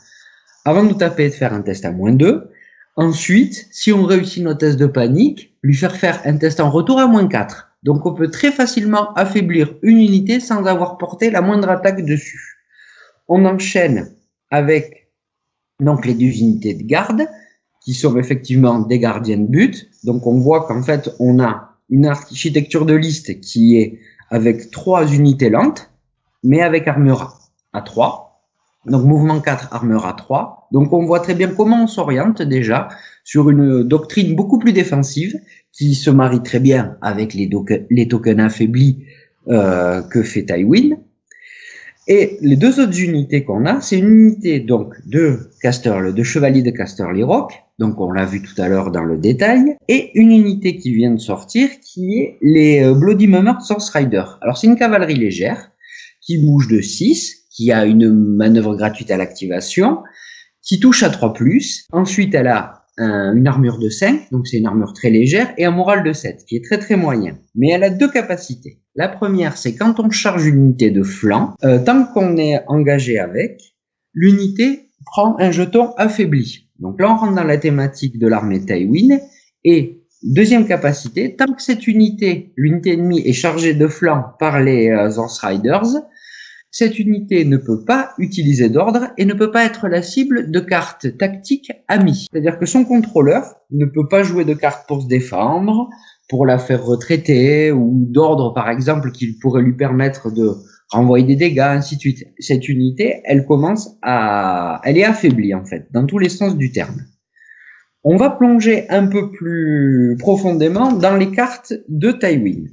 Speaker 3: avant de taper de faire un test à moins 2. Ensuite, si on réussit nos tests de panique, lui faire faire un test en retour à moins 4. Donc on peut très facilement affaiblir une unité sans avoir porté la moindre attaque dessus. On enchaîne avec donc les deux unités de garde qui sont effectivement des gardiens de but. Donc on voit qu'en fait on a une architecture de liste qui est avec trois unités lentes, mais avec armure à 3. Donc mouvement 4, armure à 3. Donc on voit très bien comment on s'oriente déjà sur une doctrine beaucoup plus défensive qui se marie très bien avec les, tokens affaiblis euh, que fait Tywin. Et les deux autres unités qu'on a, c'est une unité donc de Casterly, de Chevalier de Casterly Rock, donc on l'a vu tout à l'heure dans le détail, et une unité qui vient de sortir qui est les euh, Bloody Mummer Source Rider. Alors c'est une cavalerie légère qui bouge de 6 qui a une manœuvre gratuite à l'activation, qui touche à 3+. Ensuite, elle a une armure de 5, donc c'est une armure très légère, et un moral de 7, qui est très très moyen. Mais elle a deux capacités. La première, c'est quand on charge une unité de flanc, euh, tant qu'on est engagé avec, l'unité prend un jeton affaibli. Donc là, on rentre dans la thématique de l'armée Tywin, et deuxième capacité, tant que cette unité, l'unité ennemie, est chargée de flanc par les euh, Riders, cette unité ne peut pas utiliser d'ordre et ne peut pas être la cible de cartes tactiques amies. C'est-à-dire que son contrôleur ne peut pas jouer de cartes pour se défendre, pour la faire retraiter, ou d'ordre par exemple qui pourrait lui permettre de renvoyer des dégâts, ainsi de suite. Cette unité, elle commence à... Elle est affaiblie en fait, dans tous les sens du terme. On va plonger un peu plus profondément dans les cartes de Tywin.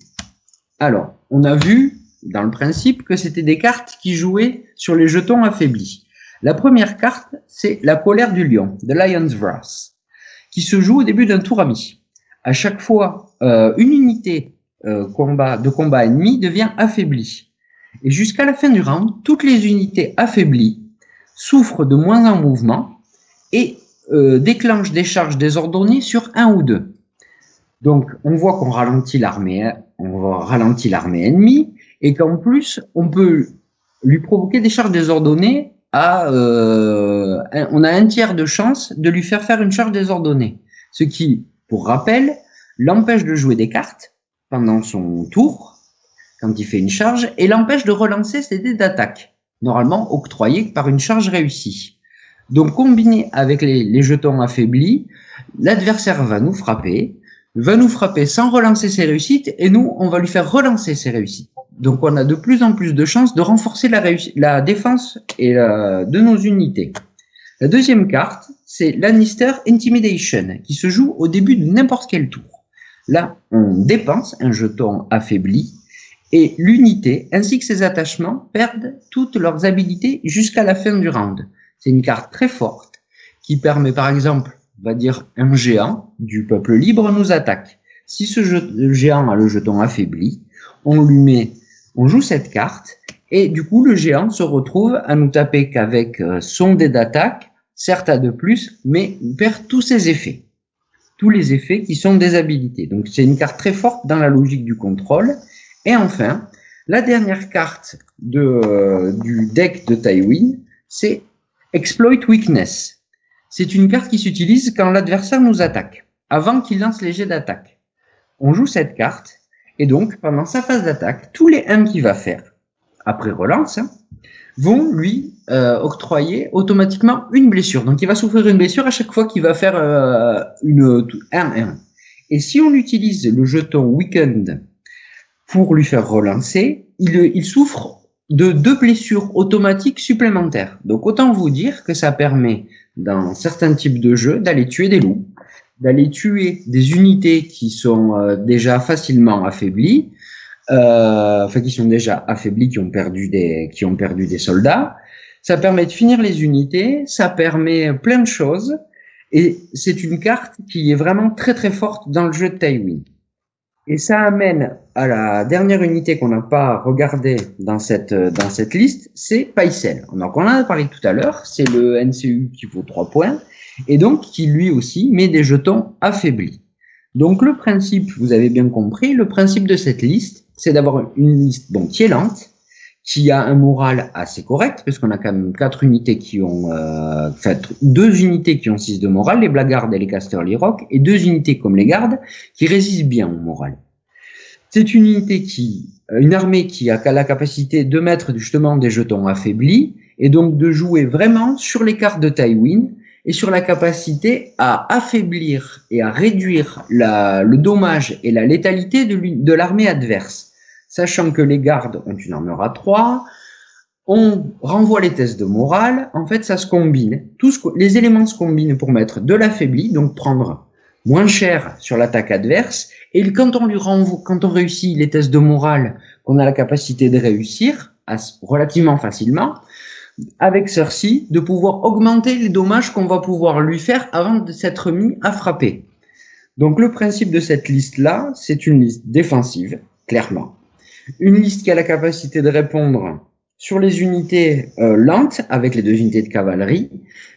Speaker 3: Alors, on a vu dans le principe que c'était des cartes qui jouaient sur les jetons affaiblis. La première carte, c'est la colère du lion, The Lion's Wrath, qui se joue au début d'un tour ami. À chaque fois, euh, une unité euh, de combat ennemi devient affaiblie. Et jusqu'à la fin du round, toutes les unités affaiblies souffrent de moins en mouvement et euh, déclenchent des charges désordonnées sur un ou deux. Donc, on voit qu'on ralentit l'armée, on ralentit l'armée ennemie, et qu'en plus, on peut lui provoquer des charges désordonnées à, euh, on a un tiers de chance de lui faire faire une charge désordonnée. Ce qui, pour rappel, l'empêche de jouer des cartes pendant son tour, quand il fait une charge, et l'empêche de relancer ses dés d'attaque, normalement octroyés par une charge réussie. Donc combiné avec les, les jetons affaiblis, l'adversaire va nous frapper, va nous frapper sans relancer ses réussites et nous, on va lui faire relancer ses réussites. Donc on a de plus en plus de chances de renforcer la, défense et de nos unités. La deuxième carte, c'est Lannister Intimidation, qui se joue au début de n'importe quel tour. Là, on dépense un jeton affaibli et l'unité ainsi que ses attachements perdent toutes leurs habilités jusqu'à la fin du round. C'est une carte très forte qui permet par exemple, on va dire un géant du peuple libre nous attaque. Si ce géant a le jeton affaibli, on lui met, on joue cette carte et du coup le géant se retrouve à nous taper qu'avec euh, son dé d'attaque, certes à de plus, mais il perd tous ses effets. Tous les effets qui sont des habilités. Donc c'est une carte très forte dans la logique du contrôle et enfin, la dernière carte euh, du deck de Tywin, c'est Exploit Weakness. C'est une carte qui s'utilise quand l'adversaire nous attaque, avant qu'il lance les jets d'attaque. On joue cette carte, et donc pendant sa phase d'attaque, tous les 1 qu'il va faire, après relance, hein, vont lui euh, octroyer automatiquement une blessure. Donc il va souffrir une blessure à chaque fois qu'il va faire euh, une 1-1. Et si on utilise le jeton Weekend pour lui faire relancer, il souffre de deux blessures automatiques supplémentaires. Donc autant vous dire que ça permet, dans certains types de jeux, d'aller tuer des loups, d'aller tuer des unités qui sont euh, déjà facilement affaiblies, euh, enfin qui sont déjà affaiblies, qui ont perdu des, qui ont perdu des soldats. Ça permet de finir les unités, ça permet plein de choses, et c'est une carte qui est vraiment très très forte dans le jeu de Tywin. Et ça amène à la dernière unité qu'on n'a pas regardée dans cette, dans cette liste, c'est Paisel. Donc on en a parlé tout à l'heure, c'est le NCU qui vaut 3 points, et donc qui lui aussi met des jetons affaiblis. Donc le principe, vous avez bien compris, le principe de cette liste, c'est d'avoir une liste bon, qui est lente, qui a un moral assez correct, parce qu'on a quand même quatre unités qui ont, euh, deux unités qui ont 6 de moral, les blagardes et les casters, les rocs, et deux unités comme les gardes qui résistent bien au moral. C'est une unité qui, euh, une armée qui a la capacité de mettre justement des jetons affaiblis, et donc de jouer vraiment sur les cartes de Tywin, et sur la capacité à affaiblir et à réduire le dommage et la létalité de l'armée adverse. Sachant que les gardes ont une armure à 3, on renvoie les tests de morale, en fait ça se combine, Tous les éléments se combinent pour mettre de l'affaibli, donc prendre moins cher sur l'attaque adverse, et quand on lui renvoie, quand on réussit les tests de morale qu'on a la capacité de réussir relativement facilement, avec Cersei, de pouvoir augmenter les dommages qu'on va pouvoir lui faire avant de s'être mis à frapper. Donc le principe de cette liste-là, c'est une liste défensive, clairement une liste qui a la capacité de répondre sur les unités euh, lentes avec les deux unités de cavalerie.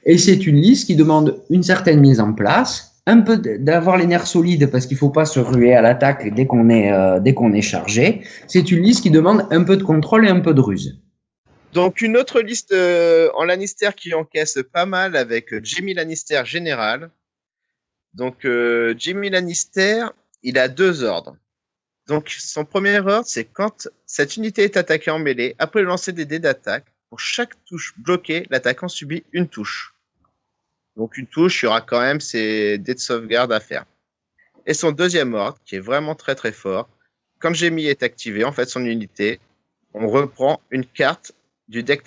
Speaker 3: Et c'est une liste qui demande une certaine mise en place, un peu d'avoir les nerfs solides parce qu'il faut pas se ruer à l'attaque dès qu'on est euh, dès qu'on est chargé. C'est une liste qui demande un peu de contrôle et un peu de ruse.
Speaker 4: Donc une autre liste euh, en Lannister qui encaisse pas mal avec Jimmy Lannister général. Donc Jimmy Lannister, il a deux ordres. Donc, son premier ordre, c'est quand cette unité est attaquée en mêlée, après le lancer des dés d'attaque, pour chaque touche bloquée, l'attaquant subit une touche. Donc, une touche, il y aura quand même ses dés de sauvegarde à faire. Et son deuxième ordre, qui est vraiment très très fort, quand Jamie est activé, en fait, son unité, on reprend une carte du deck,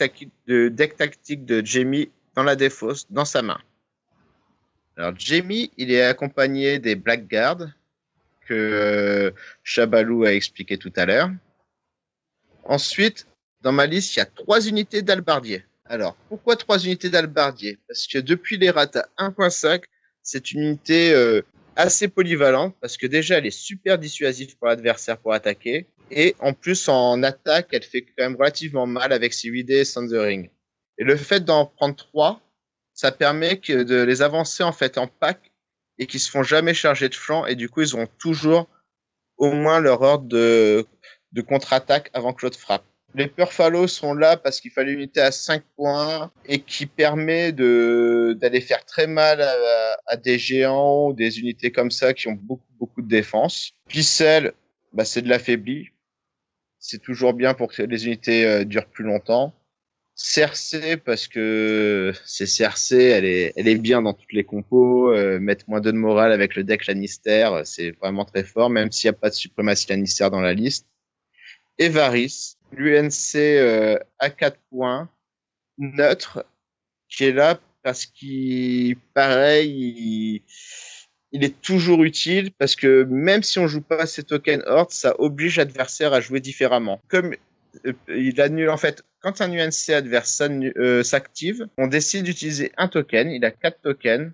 Speaker 4: de deck tactique de Jamie dans la défausse, dans sa main. Alors, Jamie, il est accompagné des Blackguards, que euh, Chabalou a expliqué tout à l'heure. Ensuite, dans ma liste, il y a trois unités d'albardier. Alors, pourquoi trois unités d'albardier? Parce que depuis les rata 1.5, c'est une unité euh, assez polyvalente parce que déjà, elle est super dissuasive pour l'adversaire pour attaquer. Et en plus, en attaque, elle fait quand même relativement mal avec ses 8D Thundering. Et le fait d'en prendre trois, ça permet de les avancer en fait en pack et qui se font jamais charger de flanc et du coup ils ont toujours au moins leur ordre de, contre-attaque avant que l'autre frappe. Les Purfalos sont là parce qu'il fallait une unité à 5 points et qui permet d'aller faire très mal à, des géants ou des unités comme ça qui ont beaucoup beaucoup de défense. Picel, bah c'est de l'affaibli. C'est toujours bien pour que les unités euh, durent plus longtemps. Cersei parce que c'est Cersei, elle est, elle est bien dans toutes les compos. Euh, mettre moins 2 de morale avec le deck Lannister, c'est vraiment très fort, même s'il n'y a pas de suprématie Lannister dans la liste. Et l'UNC euh, à 4 points, neutre, qui est là parce qu'il, pareil, il, est toujours utile parce que même si on joue pas ces tokens Horde, ça oblige l'adversaire à jouer différemment. Comme euh, il annule en fait quand un UNC adverse euh, s'active, on décide d'utiliser un token, il a quatre tokens.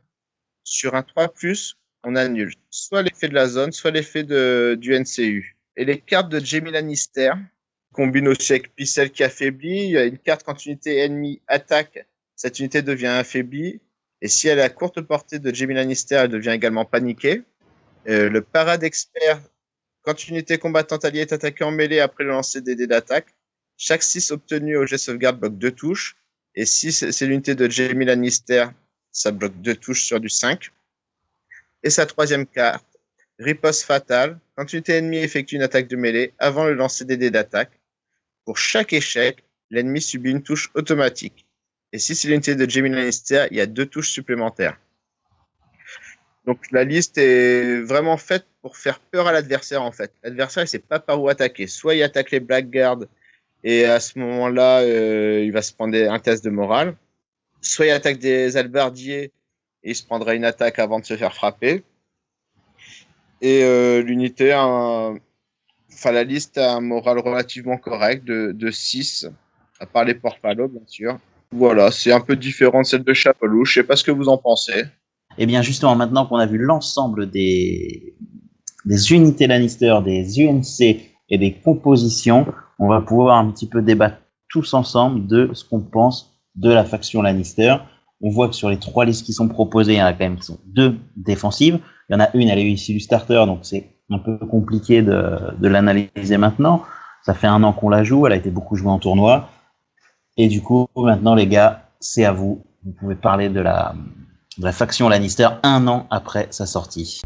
Speaker 4: Sur un 3+, on annule soit l'effet de la zone, soit l'effet du NCU. Et les cartes de Jamie Lannister combinent aussi avec Pixel qui affaiblit. Il y a une carte quand une unité ennemie attaque, cette unité devient affaiblie. Et si elle a courte portée de Jamie Lannister, elle devient également paniquée. Euh, le parade expert, quand une unité combattante alliée est attaquée en mêlée après le lancer des dés d'attaque, chaque 6 obtenu au jet sauvegarde bloque 2 touches. Et si c'est l'unité de Jamie Lannister, ça bloque 2 touches sur du 5. Et sa troisième carte, Riposte fatale. Quand une unité ennemie effectue une attaque de mêlée avant le lancer des dés d'attaque, pour chaque échec, l'ennemi subit une touche automatique. Et si c'est l'unité de Jamie Lannister, il y a deux touches supplémentaires. Donc la liste est vraiment faite pour faire peur à l'adversaire en fait. L'adversaire il sait pas par où attaquer. Soit il attaque les Blackguards et à ce moment-là, euh, il va se prendre un test de morale. Soit il attaque des albardiers et il se prendra une attaque avant de se faire frapper. Et euh, l'unité, enfin la liste a un moral relativement correct de, de 6, à part les porfalos bien sûr. Voilà, c'est un peu différent de celle de Chapelou. Je sais pas ce que vous en pensez.
Speaker 1: Eh bien justement, maintenant qu'on a vu l'ensemble des, unités Lannister, des UNC et des compositions, on va pouvoir un petit peu débattre tous ensemble de ce qu'on pense de la faction Lannister. On voit que sur les trois listes qui sont proposées, il y en a quand même qui sont deux défensives. Il y en a une, elle est issue du starter, donc c'est un peu compliqué de l'analyser maintenant. Ça fait un an qu'on la joue, elle a été beaucoup jouée en tournoi. Et du coup, maintenant, les gars, c'est à vous. Vous pouvez parler de la, faction Lannister un an après sa sortie.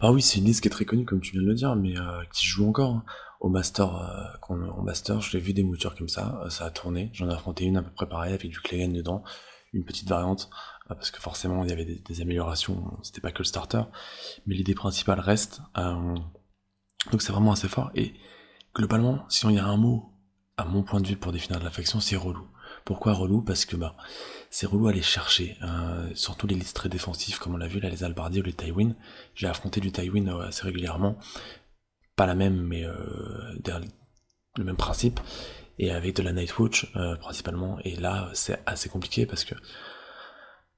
Speaker 2: Ah oui, c'est une liste qui est très connue, comme tu viens de le dire, mais euh, qui joue encore. Hein au master, euh, master, je l'ai vu des moutures comme ça, euh, ça a tourné. J'en ai affronté une à peu près pareille avec du Clegane dedans, une petite variante, parce que forcément il y avait des, améliorations, c'était pas que le starter, mais l'idée principale reste. donc c'est vraiment assez fort. Et globalement, si on y a un mot, à mon point de vue pour définir de la faction, c'est relou. Pourquoi relou? Parce que bah c'est relou à aller chercher, surtout les listes très défensives comme on l'a vu là, les Albardiers ou les Tywin. J'ai affronté du Tywin assez régulièrement pas la même, mais euh, le même principe, et avec de la Nightwatch euh, principalement. Et là, c'est assez compliqué parce que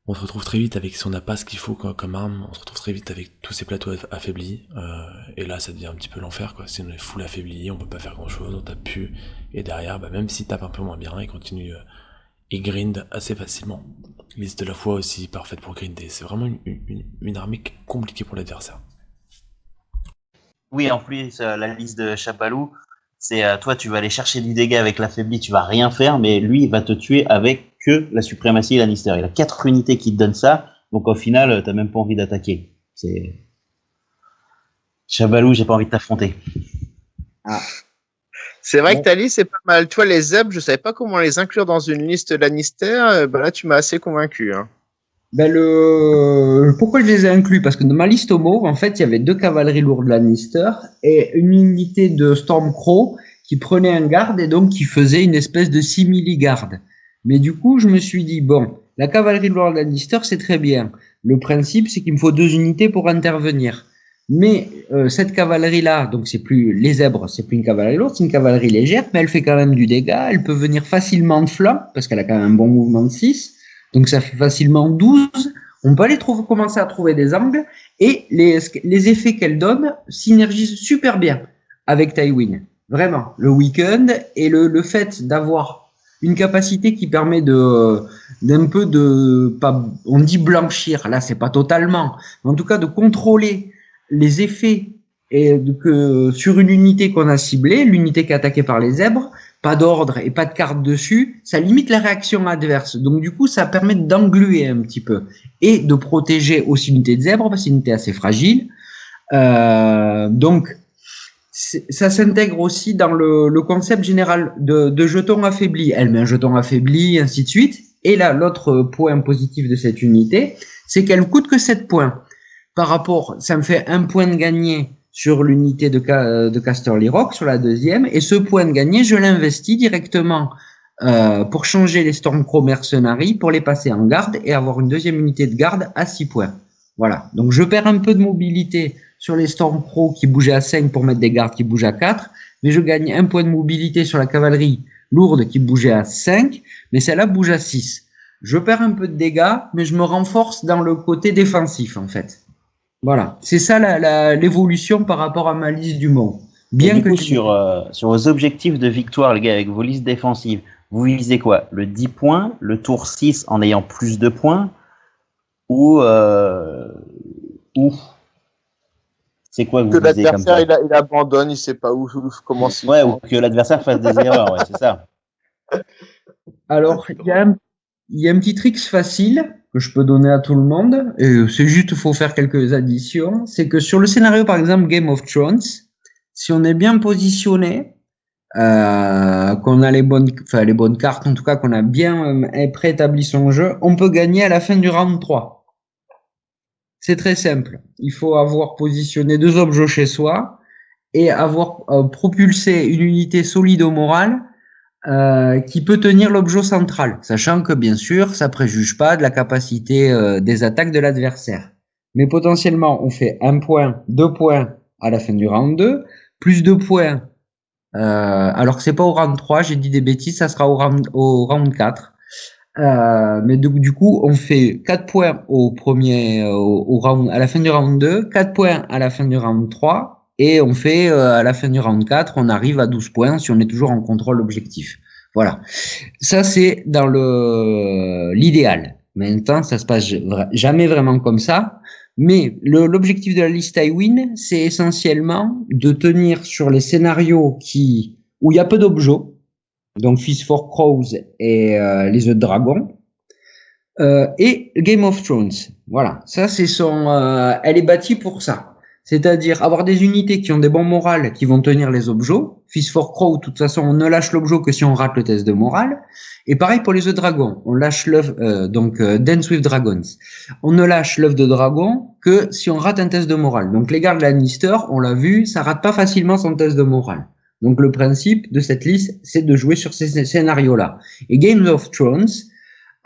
Speaker 2: on se retrouve très vite avec, si on n'a pas ce qu'il faut comme arme, on se retrouve très vite avec tous ces plateaux affaiblis, euh, et là ça devient un petit peu l'enfer si on est full affaibli, on peut pas faire grand chose, on tape plus, et derrière, bah, même s'il tape un peu moins bien, il continue, euh, grind assez facilement. Liste de la foi aussi parfaite pour grinder, c'est vraiment une, une, une armée compliquée pour l'adversaire.
Speaker 1: Oui, en plus, euh, la liste de Chapalou, c'est euh, toi, tu vas aller chercher du dégât avec l'affaibli, tu vas rien faire, mais lui, il va te tuer avec que la suprématie Lannister. Il a quatre unités qui te donnent ça, donc au final, euh, t'as même pas envie d'attaquer. C'est. Chabalou, j'ai pas envie de t'affronter.
Speaker 4: Ah. C'est vrai que ta liste est pas mal. Toi, les zebs, je savais pas comment les inclure dans une liste Lannister. Bah là, tu m'as assez convaincu. Hein
Speaker 3: ben le... Pourquoi je les ai inclus? Parce que dans ma liste homo, en fait, il y avait deux cavaleries lourdes Lannister et une unité de Stormcrow qui prenait un garde et donc qui faisait une espèce de simili-garde. Mais du coup, je me suis dit, bon, la cavalerie lourde Lannister, c'est très bien. Le principe, c'est qu'il me faut deux unités pour intervenir. Mais euh, cette cavalerie-là, donc c'est plus les zèbres, c'est plus une cavalerie lourde, c'est une cavalerie légère, mais elle fait quand même du dégât, elle peut venir facilement de flanc, parce qu'elle a quand même un bon mouvement de 6. Donc ça fait facilement 12. On peut aller trouver, commencer à trouver des angles et les, effets qu'elle donne synergisent super bien avec Tywin. Vraiment, le week-end et le, le fait d'avoir une capacité qui permet de d'un peu de pas on dit blanchir là c'est pas totalement mais en tout cas de contrôler les effets et que sur une unité qu'on a ciblée l'unité qui est attaquée par les zèbres pas d'ordre et pas de carte dessus, ça limite la réaction adverse. Donc du coup, ça permet d'engluer un petit peu et de protéger aussi l'unité de zèbre parce que c'est une unité assez fragile. Euh, donc ça s'intègre aussi dans le, le concept général de, de jeton affaibli. Elle met un jeton affaibli, ainsi de suite. Et là, l'autre point positif de cette unité, c'est qu'elle coûte que 7 points. Par rapport, ça me fait un point de gagné sur l'unité de, Ca- de Casterly Rock, sur la deuxième, et ce point de gagné, je l'investis directement euh, pour changer les Stormcrow Mercenaries, pour les passer en garde et avoir une deuxième unité de garde à 6 points. Voilà. Donc je perds un peu de mobilité sur les Stormcrow qui bougeaient à 5 pour mettre des gardes qui bougent à 4, mais je gagne un point de mobilité sur la cavalerie lourde qui bougeait à 5, mais celle-là bouge à 6. Je perds un peu de dégâts, mais je me renforce dans le côté défensif en fait. Voilà, c'est ça l'évolution par rapport à ma liste du mont. Bien
Speaker 1: Et
Speaker 3: que
Speaker 1: coup,
Speaker 3: tu-
Speaker 1: sur, euh, sur vos objectifs de victoire, les gars, avec vos listes défensives, vous visez quoi? Le 10 points, le tour 6 en ayant plus de points Ou. Euh, ou? C'est quoi que
Speaker 4: Que l'adversaire il, abandonne, il sait pas où, où comment
Speaker 1: Ouais, ou que l'adversaire fasse des erreurs, ouais, c'est ça.
Speaker 3: Alors, il y, a un- il y a un petit trick facile que je peux donner à tout le monde, c'est juste, faut faire quelques additions. C'est que sur le scénario, par exemple, Game of Thrones, si on est bien positionné, euh, qu'on a les bonnes, enfin, les bonnes cartes, en tout cas, qu'on a bien euh, préétabli son jeu, on peut gagner à la fin du round 3. C'est très simple. Il faut avoir positionné deux objets chez soi et avoir euh, propulsé une unité solide au moral euh, qui peut tenir l'objet central, sachant que bien sûr, ça préjuge pas de la capacité euh, des attaques de l'adversaire. Mais potentiellement, on fait un point, deux points à la fin du round 2, plus deux points, euh, alors que c'est pas au round 3, j'ai dit des bêtises, ça sera au round, au round 4. Euh, mais du, coup, on fait 4 points au premier, euh, au, au round, à la fin du round 2, 4 points à la fin du round 3, et on fait euh, à la fin du round 4, on arrive à 12 points si on est toujours en contrôle objectif. Voilà. Ça, c'est dans le l'idéal. Maintenant, ça se passe jamais vraiment comme ça. Mais l'objectif de la liste I win, c'est essentiellement de tenir sur les scénarios qui où il y a peu d'objets, donc Fist for Crows et euh, les œufs de dragon, euh, et Game of Thrones. Voilà, ça c'est son, euh, elle est bâtie pour ça. C'est-à-dire avoir des unités qui ont des bons morales qui vont tenir les objets. Fist for Crow, de toute façon, on ne lâche l'objet que si on rate le test de morale. Et pareil pour les œufs de dragon. On lâche l'œuf, euh, donc euh, Dance with Dragons. On ne lâche l'œuf de dragon que si on rate un test de morale. Donc les gardes Lannister, on l'a vu, ça rate pas facilement son test de morale. Donc le principe de cette liste, c'est de jouer sur ces scénarios-là. Et Games of Thrones,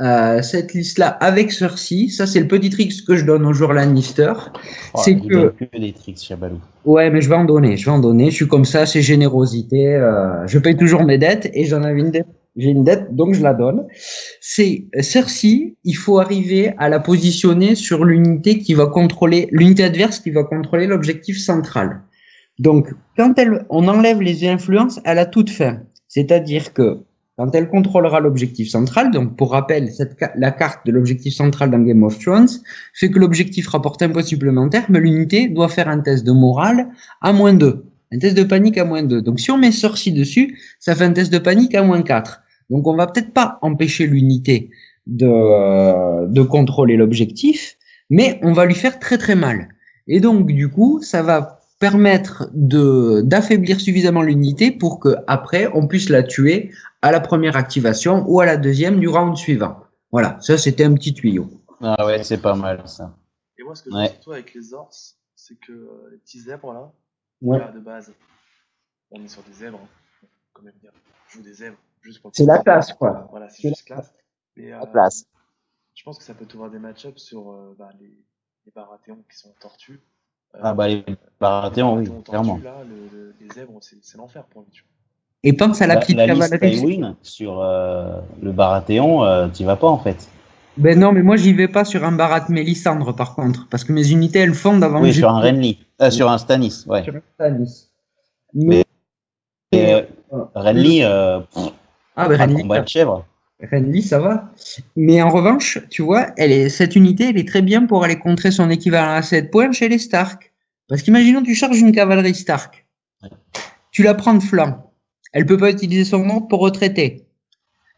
Speaker 3: euh, cette liste-là avec Cersei, ça c'est le petit trick que je donne aux joueurs Lannister.
Speaker 1: Oh,
Speaker 3: C'est que-
Speaker 1: que des tricks, Chabalou.
Speaker 3: Ouais, mais je vais en donner, je vais en donner. Je suis comme ça, c'est générosité. euh, je paye toujours mes dettes et j'en avais une dette. J'ai une dette, donc je la donne. C'est Cersei, il faut arriver à la positionner sur l'unité qui va contrôler, l'unité adverse qui va contrôler l'objectif central. Donc, quand elle, on enlève les influences à la toute fin. C'est-à-dire que quand elle contrôlera l'objectif central, donc pour rappel, la carte de l'objectif central dans Game of Thrones fait que l'objectif rapporte un point supplémentaire, mais l'unité doit faire un test de morale à moins 2. Un test de panique à moins 2. Donc si on met Cersei dessus, ça fait un test de panique à moins 4. Donc on va peut-être pas empêcher l'unité euh, de contrôler l'objectif, mais on va lui faire très très mal. Et donc du coup, ça va permettre de d'affaiblir suffisamment l'unité pour que après on puisse la tuer à la première activation ou à la deuxième du round suivant. Voilà, ça c'était un petit tuyau.
Speaker 1: Ah ouais, c'est pas mal ça.
Speaker 2: Et moi, ce que je
Speaker 1: Ouais.
Speaker 2: surtout avec les ors, c'est que euh, les petits zèbres là,
Speaker 3: Ouais.
Speaker 2: là, de base, on est sur des zèbres. hein. Comme aime dire, je joue des zèbres juste pour.
Speaker 3: C'est la classe, quoi.
Speaker 2: Voilà, c'est
Speaker 3: C'est
Speaker 2: juste classe. Mais, euh,
Speaker 4: La place.
Speaker 2: Je pense que ça peut ouvrir des match-ups sur euh, bah, les, les Baratheons qui sont tortues. Euh,
Speaker 1: Ah bah les Baratheons, oui, clairement.
Speaker 2: tortues, là, le- le- les zèbres, c'est l'enfer pour lui. tu vois.
Speaker 3: Et pense à la,
Speaker 1: La,
Speaker 3: petite
Speaker 1: la. Tywin sur euh, le Baratheon, euh, t'y vas pas en fait.
Speaker 3: Ben non, mais moi j'y vais pas sur un Barat Mélissandre par contre, parce que mes unités elles fondent avant
Speaker 1: Oui,
Speaker 3: que
Speaker 1: sur
Speaker 3: je-
Speaker 1: un Renly. Euh, sur un Stannis, ouais.
Speaker 3: sur un Stannis.
Speaker 1: Mais- Et, euh,
Speaker 3: voilà.
Speaker 1: Renly, euh, pff,
Speaker 3: Ah ben Renly,
Speaker 1: combat de chèvre.
Speaker 3: Renly, ça va? Mais en revanche, tu vois, elle est, cette unité, elle est très bien pour aller contrer son équivalent à 7 points chez les Stark. Parce qu'imaginons, tu charges une cavalerie Stark.
Speaker 1: Ouais.
Speaker 3: Tu la prends de flanc. Elle peut pas utiliser son ordre pour retraiter.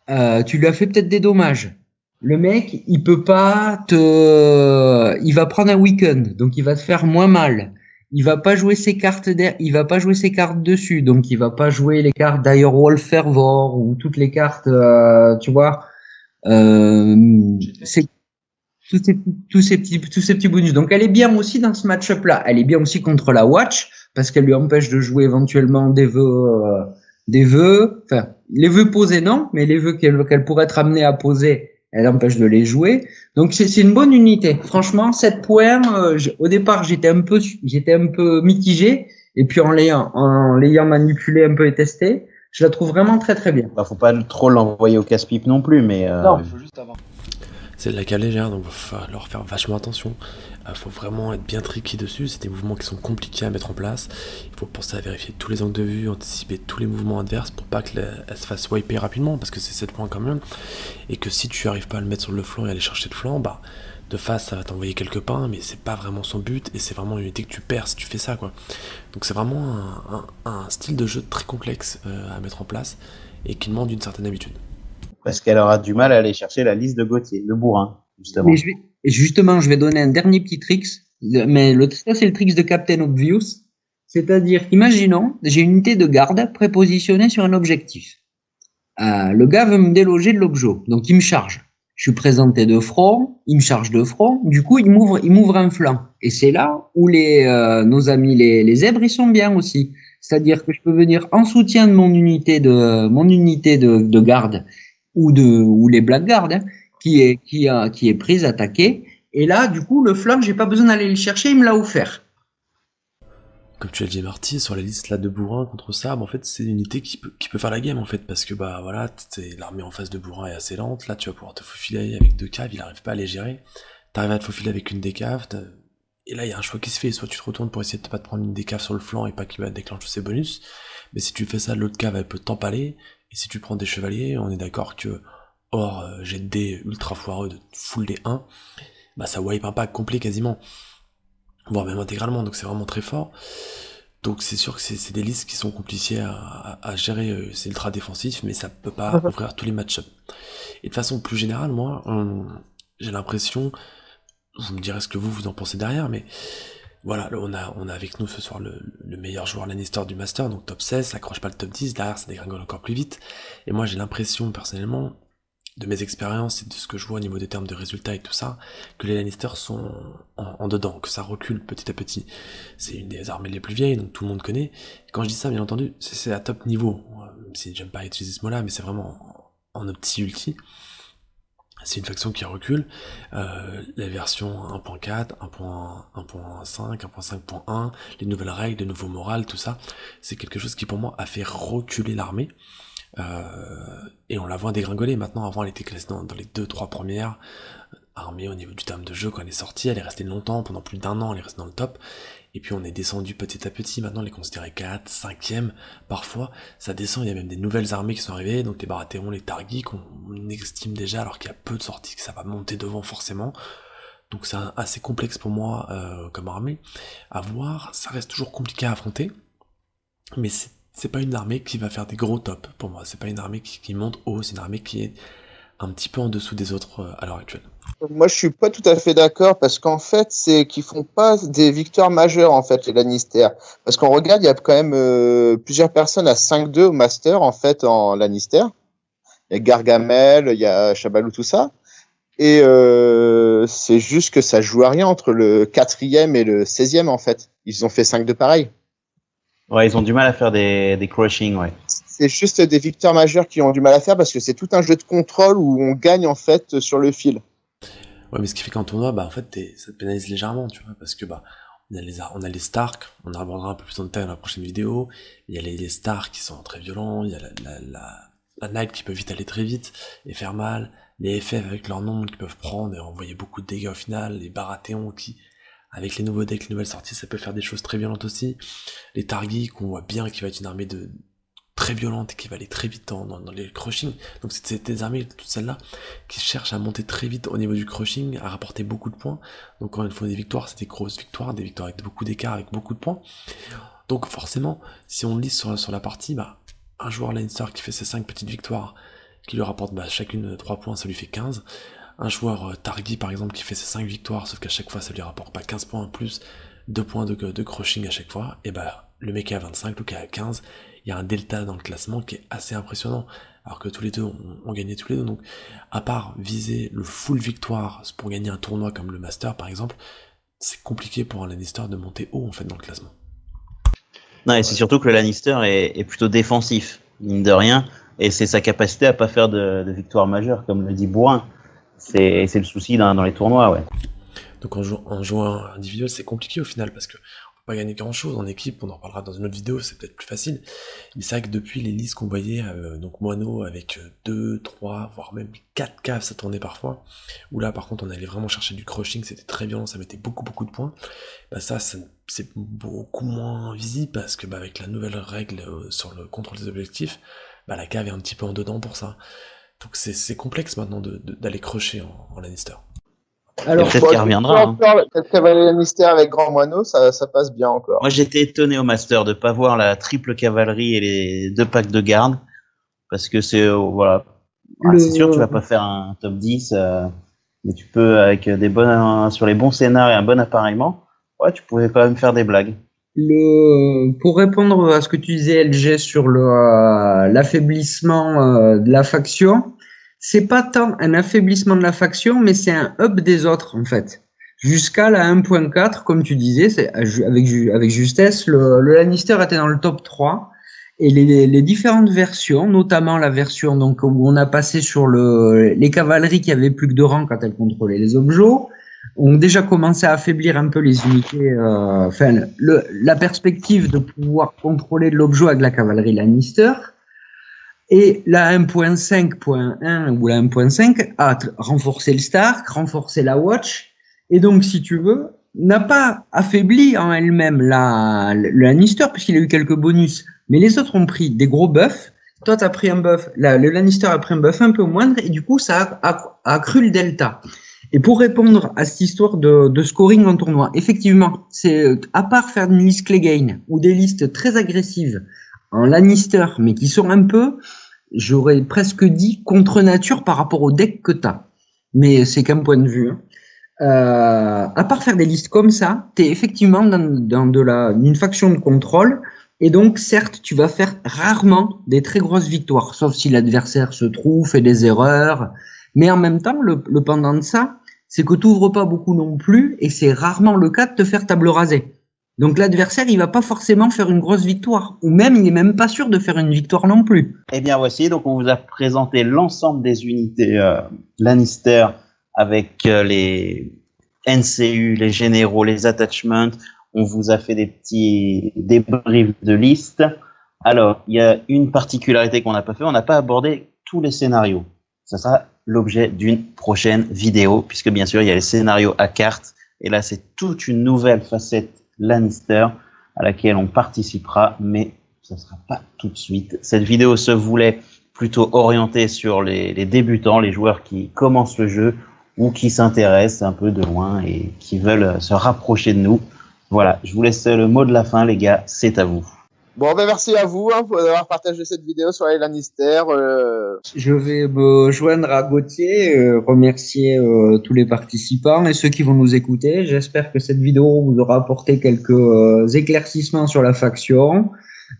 Speaker 3: Euh, tu lui as fait peut-être des dommages. Le mec, il peut pas te, il va prendre un week-end, donc il va te faire moins mal. Il va pas jouer ses cartes il va pas jouer ses cartes dessus, donc il va pas jouer les cartes Direwolf Fervor ou toutes les cartes, euh, tu vois. Euh, c'est tous ces, petits tous ces petits bonus. Donc elle est bien aussi dans ce match-up là. Elle est bien aussi contre la Watch parce qu'elle lui empêche de jouer éventuellement des vœux euh, des vœux. Enfin, les vœux posés non, mais les vœux qu'elle qu'elle pourrait être amenée à poser, elle empêche de les jouer. Donc c'est une bonne unité. Franchement, 7 points. Euh, au départ, j'étais un peu j'étais un peu mitigé et puis en l'ayant en l'ayant manipulé un peu et testé, je la trouve vraiment très très bien.
Speaker 1: Bah, faut pas trop l'envoyer au casse-pipe non plus, mais. Euh...
Speaker 3: Non, faut juste avoir
Speaker 2: c'est de la cale légère, donc il va falloir faire vachement attention. Il faut vraiment être bien tricky dessus. C'est des mouvements qui sont compliqués à mettre en place. Il faut penser à vérifier tous les angles de vue, anticiper tous les mouvements adverses pour pas qu'elle se fasse wiper rapidement, parce que c'est 7 points quand même. Et que si tu arrives pas à le mettre sur le flanc et aller chercher le flanc, bah de face ça va t'envoyer quelques pains, mais c'est pas vraiment son but et c'est vraiment une unité que tu perds si tu fais ça quoi. Donc c'est vraiment un, style de jeu très complexe euh, à mettre en place et qui demande une certaine habitude
Speaker 1: parce qu'elle aura du mal à aller chercher la liste de Gauthier, de bourrin, justement.
Speaker 3: Mais je vais, justement, je vais donner un dernier petit trick, mais le, ça c'est le trick de Captain Obvious. C'est-à-dire, imaginons, j'ai une unité de garde prépositionnée sur un objectif. Euh, le gars veut me déloger de l'objet, donc il me charge. Je suis présenté de front, il me charge de front, du coup il m'ouvre, il m'ouvre un flanc. Et c'est là où les, euh, nos amis les, les zèbres ils sont bien aussi. C'est-à-dire que je peux venir en soutien de mon unité de mon unité de, de garde ou de ou les blackguards hein, qui est prise attaquée. Et là du coup le flanc j'ai pas besoin d'aller le chercher il me l'a offert.
Speaker 2: Comme tu l'as dit Marty, sur la liste là de bourrin contre Sabre, en fait c'est une unité qui peut, faire la game en fait, parce que bah voilà, l'armée en face de bourrin est assez lente, là tu vas pouvoir te faufiler avec deux caves, il arrive pas à les gérer, t'arrives à te faufiler avec une des caves, et là il y a un choix qui se fait, soit tu te retournes pour essayer de pas te prendre une des caves sur le flanc et pas qu'il va déclencher ses bonus, mais si tu fais ça, l'autre cave elle peut t'empaler, et si tu prends des chevaliers, on est d'accord que hors euh, jet de dés ultra foireux de full des 1, bah ça wipe un pack complet quasiment, voire même intégralement, donc c'est vraiment très fort. Donc c'est sûr que c'est des listes qui sont compliquées à, gérer, euh, c'est ultra défensif, mais ça peut pas ouvrir tous les match-ups. Et de façon plus générale, moi, j'ai l'impression, vous me direz ce que vous vous en pensez derrière, mais voilà, on a, on a avec nous ce soir le, meilleur joueur Lannister du Master, donc top 16, ça accroche pas le top 10, derrière ça dégringole encore plus vite. Et moi j'ai l'impression personnellement, de mes expériences et de ce que je vois au niveau des termes de résultats et tout ça, que les Lannister sont en, dedans, que ça recule petit à petit. C'est une des armées les plus vieilles, donc tout le monde connaît. quand je dis ça, bien entendu, c'est à top niveau, même si j'aime pas utiliser ce mot-là, mais c'est vraiment en, en opti ulti c'est une faction qui recule. Euh, la version 1.4, 1.5, 1.5.1, les nouvelles règles, les nouveaux morales, tout ça, c'est quelque chose qui pour moi a fait reculer l'armée. Euh, et on la voit dégringoler. Maintenant, avant, elle était classée dans, les deux, trois premières armées au niveau du terme de jeu quand elle est sortie. Elle est restée longtemps, pendant plus d'un an, elle est restée dans le top. Et puis on est descendu petit à petit, maintenant on les considérait 4, 5e, parfois ça descend, il y a même des nouvelles armées qui sont arrivées, donc les Baratheons, les Targis, qu'on estime déjà alors qu'il y a peu de sorties, que ça va monter devant forcément. Donc c'est assez complexe pour moi euh, comme armée. À voir, ça reste toujours compliqué à affronter, mais c'est pas une armée qui va faire des gros tops pour moi, c'est pas une armée qui, monte haut, c'est une armée qui est un petit peu en dessous des autres euh, à l'heure actuelle.
Speaker 4: Moi, je suis pas tout à fait d'accord parce qu'en fait, c'est qu'ils font pas des victoires majeures en fait les Lannister. Parce qu'on regarde, il y a quand même euh, plusieurs personnes à 5-2 au Master en fait en Lannister. Il y a Gargamel, il y a Chabalou, tout ça. Et euh, c'est juste que ça joue à rien entre le quatrième et le 16e en fait. Ils ont fait 5-2 pareil.
Speaker 1: Ouais, ils ont du mal à faire des, des crushing, ouais.
Speaker 4: C'est juste des victoires majeures qui ont du mal à faire parce que c'est tout un jeu de contrôle où on gagne en fait sur le fil.
Speaker 2: Ouais, mais ce qui fait qu'en tournoi, bah en fait, ça te pénalise légèrement, tu vois, parce que bah on a les on a les Stark, on en abordera un peu plus en détail dans la prochaine vidéo. Il y a les, les Stark qui sont très violents, il y a la, la, la, la Night qui peut vite aller très vite et faire mal, les FF avec leur nombre qui peuvent prendre et envoyer beaucoup de dégâts au final, les Baratheons qui avec les nouveaux decks, les nouvelles sorties, ça peut faire des choses très violentes aussi. Les Targis, qu'on voit bien qui va être une armée de très violente qui va aller très vite dans, les crushing. Donc c'est des armées, toutes celles-là, qui cherchent à monter très vite au niveau du crushing, à rapporter beaucoup de points. Donc quand il faut des victoires, c'est des grosses victoires, des victoires avec beaucoup d'écart, avec beaucoup de points. Donc forcément, si on lit sur, sur la partie, bah, un joueur Lannister qui fait ses 5 petites victoires, qui lui rapporte bah, chacune 3 points, ça lui fait 15 un joueur euh, Targi par exemple qui fait ses 5 victoires, sauf qu'à chaque fois ça lui rapporte pas 15 points en plus, 2 points de, crushing à chaque fois, et bah le mec est à 25, Luke est à 15, il y a un delta dans le classement qui est assez impressionnant, alors que tous les deux ont, gagné tous les deux, donc à part viser le full victoire pour gagner un tournoi comme le Master par exemple, c'est compliqué pour un Lannister de monter haut en fait dans le classement.
Speaker 1: Non, et c'est surtout que le Lannister est, plutôt défensif, mine de rien, et c'est sa capacité à pas faire de, de victoire majeure, comme le dit Bourrin. C'est le souci dans, les tournois, ouais.
Speaker 2: Donc en, jouant individuel, c'est compliqué au final, parce que pas gagner grand chose en équipe, on en reparlera dans une autre vidéo, c'est peut-être plus facile. Mais c'est vrai que depuis les listes qu'on voyait, euh, donc Mono avec 2, 3, voire même 4 caves, ça tournait parfois, où là par contre on allait vraiment chercher du crushing, c'était très violent, ça mettait beaucoup beaucoup de points. Bah ça, c'est beaucoup moins visible parce que bah, avec la nouvelle règle euh, sur le contrôle des objectifs, bah la cave est un petit peu en dedans pour ça. Donc c'est complexe maintenant d'aller crusher en, en Lannister.
Speaker 1: Alors, peut-être qu'il reviendra. Hein.
Speaker 4: Cavalier Lannister avec Grand Moineau, ça, ça passe bien encore.
Speaker 1: Moi, j'étais étonné au Master de pas voir la triple cavalerie et les deux packs de garde. Parce que c'est, euh, voilà. Ah, c'est sûr, tu vas pas faire un top 10, euh, mais tu peux, avec des bonnes, sur les bons scénarios et un bon appareillement, ouais, tu pouvais quand même faire des blagues.
Speaker 3: Le, pour répondre à ce que tu disais, LG, sur euh, l'affaiblissement de la faction, c'est pas tant un affaiblissement de la faction, mais c'est un up des autres, en fait. Jusqu'à la 1.4, comme tu disais, c'est avec, avec justesse, le, le, Lannister était dans le top 3. Et les, les, différentes versions, notamment la version donc où on a passé sur le, les cavaleries qui avaient plus que deux rangs quand elles contrôlaient les objets, ont déjà commencé à affaiblir un peu les unités, euh, enfin la perspective de pouvoir contrôler l'objet avec la cavalerie Lannister. Et la 1.5.1 ou la 1.5 a renforcé le Stark, renforcé la Watch, et donc, si tu veux, n'a pas affaibli en elle-même la, le Lannister, puisqu'il a eu quelques bonus, mais les autres ont pris des gros buffs. Toi, tu as pris un buff, le Lannister a pris un buff un peu moindre, et du coup, ça a accru le delta. Et pour répondre à cette histoire de, de scoring en tournoi, effectivement, c'est à part faire une liste Clegane ou des listes très agressives en Lannister, mais qui sont un peu j'aurais presque dit contre nature par rapport au deck que tu as. Mais c'est qu'un point de vue. Hein. Euh, à part faire des listes comme ça, tu es effectivement dans, dans de la, une faction de contrôle. Et donc, certes, tu vas faire rarement des très grosses victoires, sauf si l'adversaire se trouve, fait des erreurs. Mais en même temps, le, le pendant de ça, c'est que tu n'ouvres pas beaucoup non plus, et c'est rarement le cas de te faire table rasée. Donc l'adversaire, il va pas forcément faire une grosse victoire, ou même il n'est même pas sûr de faire une victoire non plus.
Speaker 1: Eh bien voici, donc on vous a présenté l'ensemble des unités euh, Lannister avec euh, les NCU, les généraux, les attachments. On vous a fait des petits débriefs de liste. Alors, il y a une particularité qu'on n'a pas fait, on n'a pas abordé tous les scénarios. Ça sera l'objet d'une prochaine vidéo, puisque bien sûr, il y a les scénarios à carte, et là, c'est toute une nouvelle facette Lannister à laquelle on participera, mais ce ne sera pas tout de suite. Cette vidéo se voulait plutôt orientée sur les, les débutants, les joueurs qui commencent le jeu ou qui s'intéressent un peu de loin et qui veulent se rapprocher de nous. Voilà, je vous laisse le mot de la fin, les gars, c'est à vous.
Speaker 4: Bon, ben merci à vous hein, pour avoir partagé cette vidéo sur les Lannister. Euh...
Speaker 3: Je vais me joindre à Gauthier, euh, remercier euh, tous les participants et ceux qui vont nous écouter. J'espère que cette vidéo vous aura apporté quelques euh, éclaircissements sur la faction,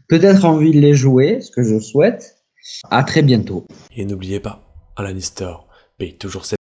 Speaker 3: peut-être envie de les jouer, ce que je souhaite. À très bientôt.
Speaker 2: Et n'oubliez pas, un Lannister paye toujours cette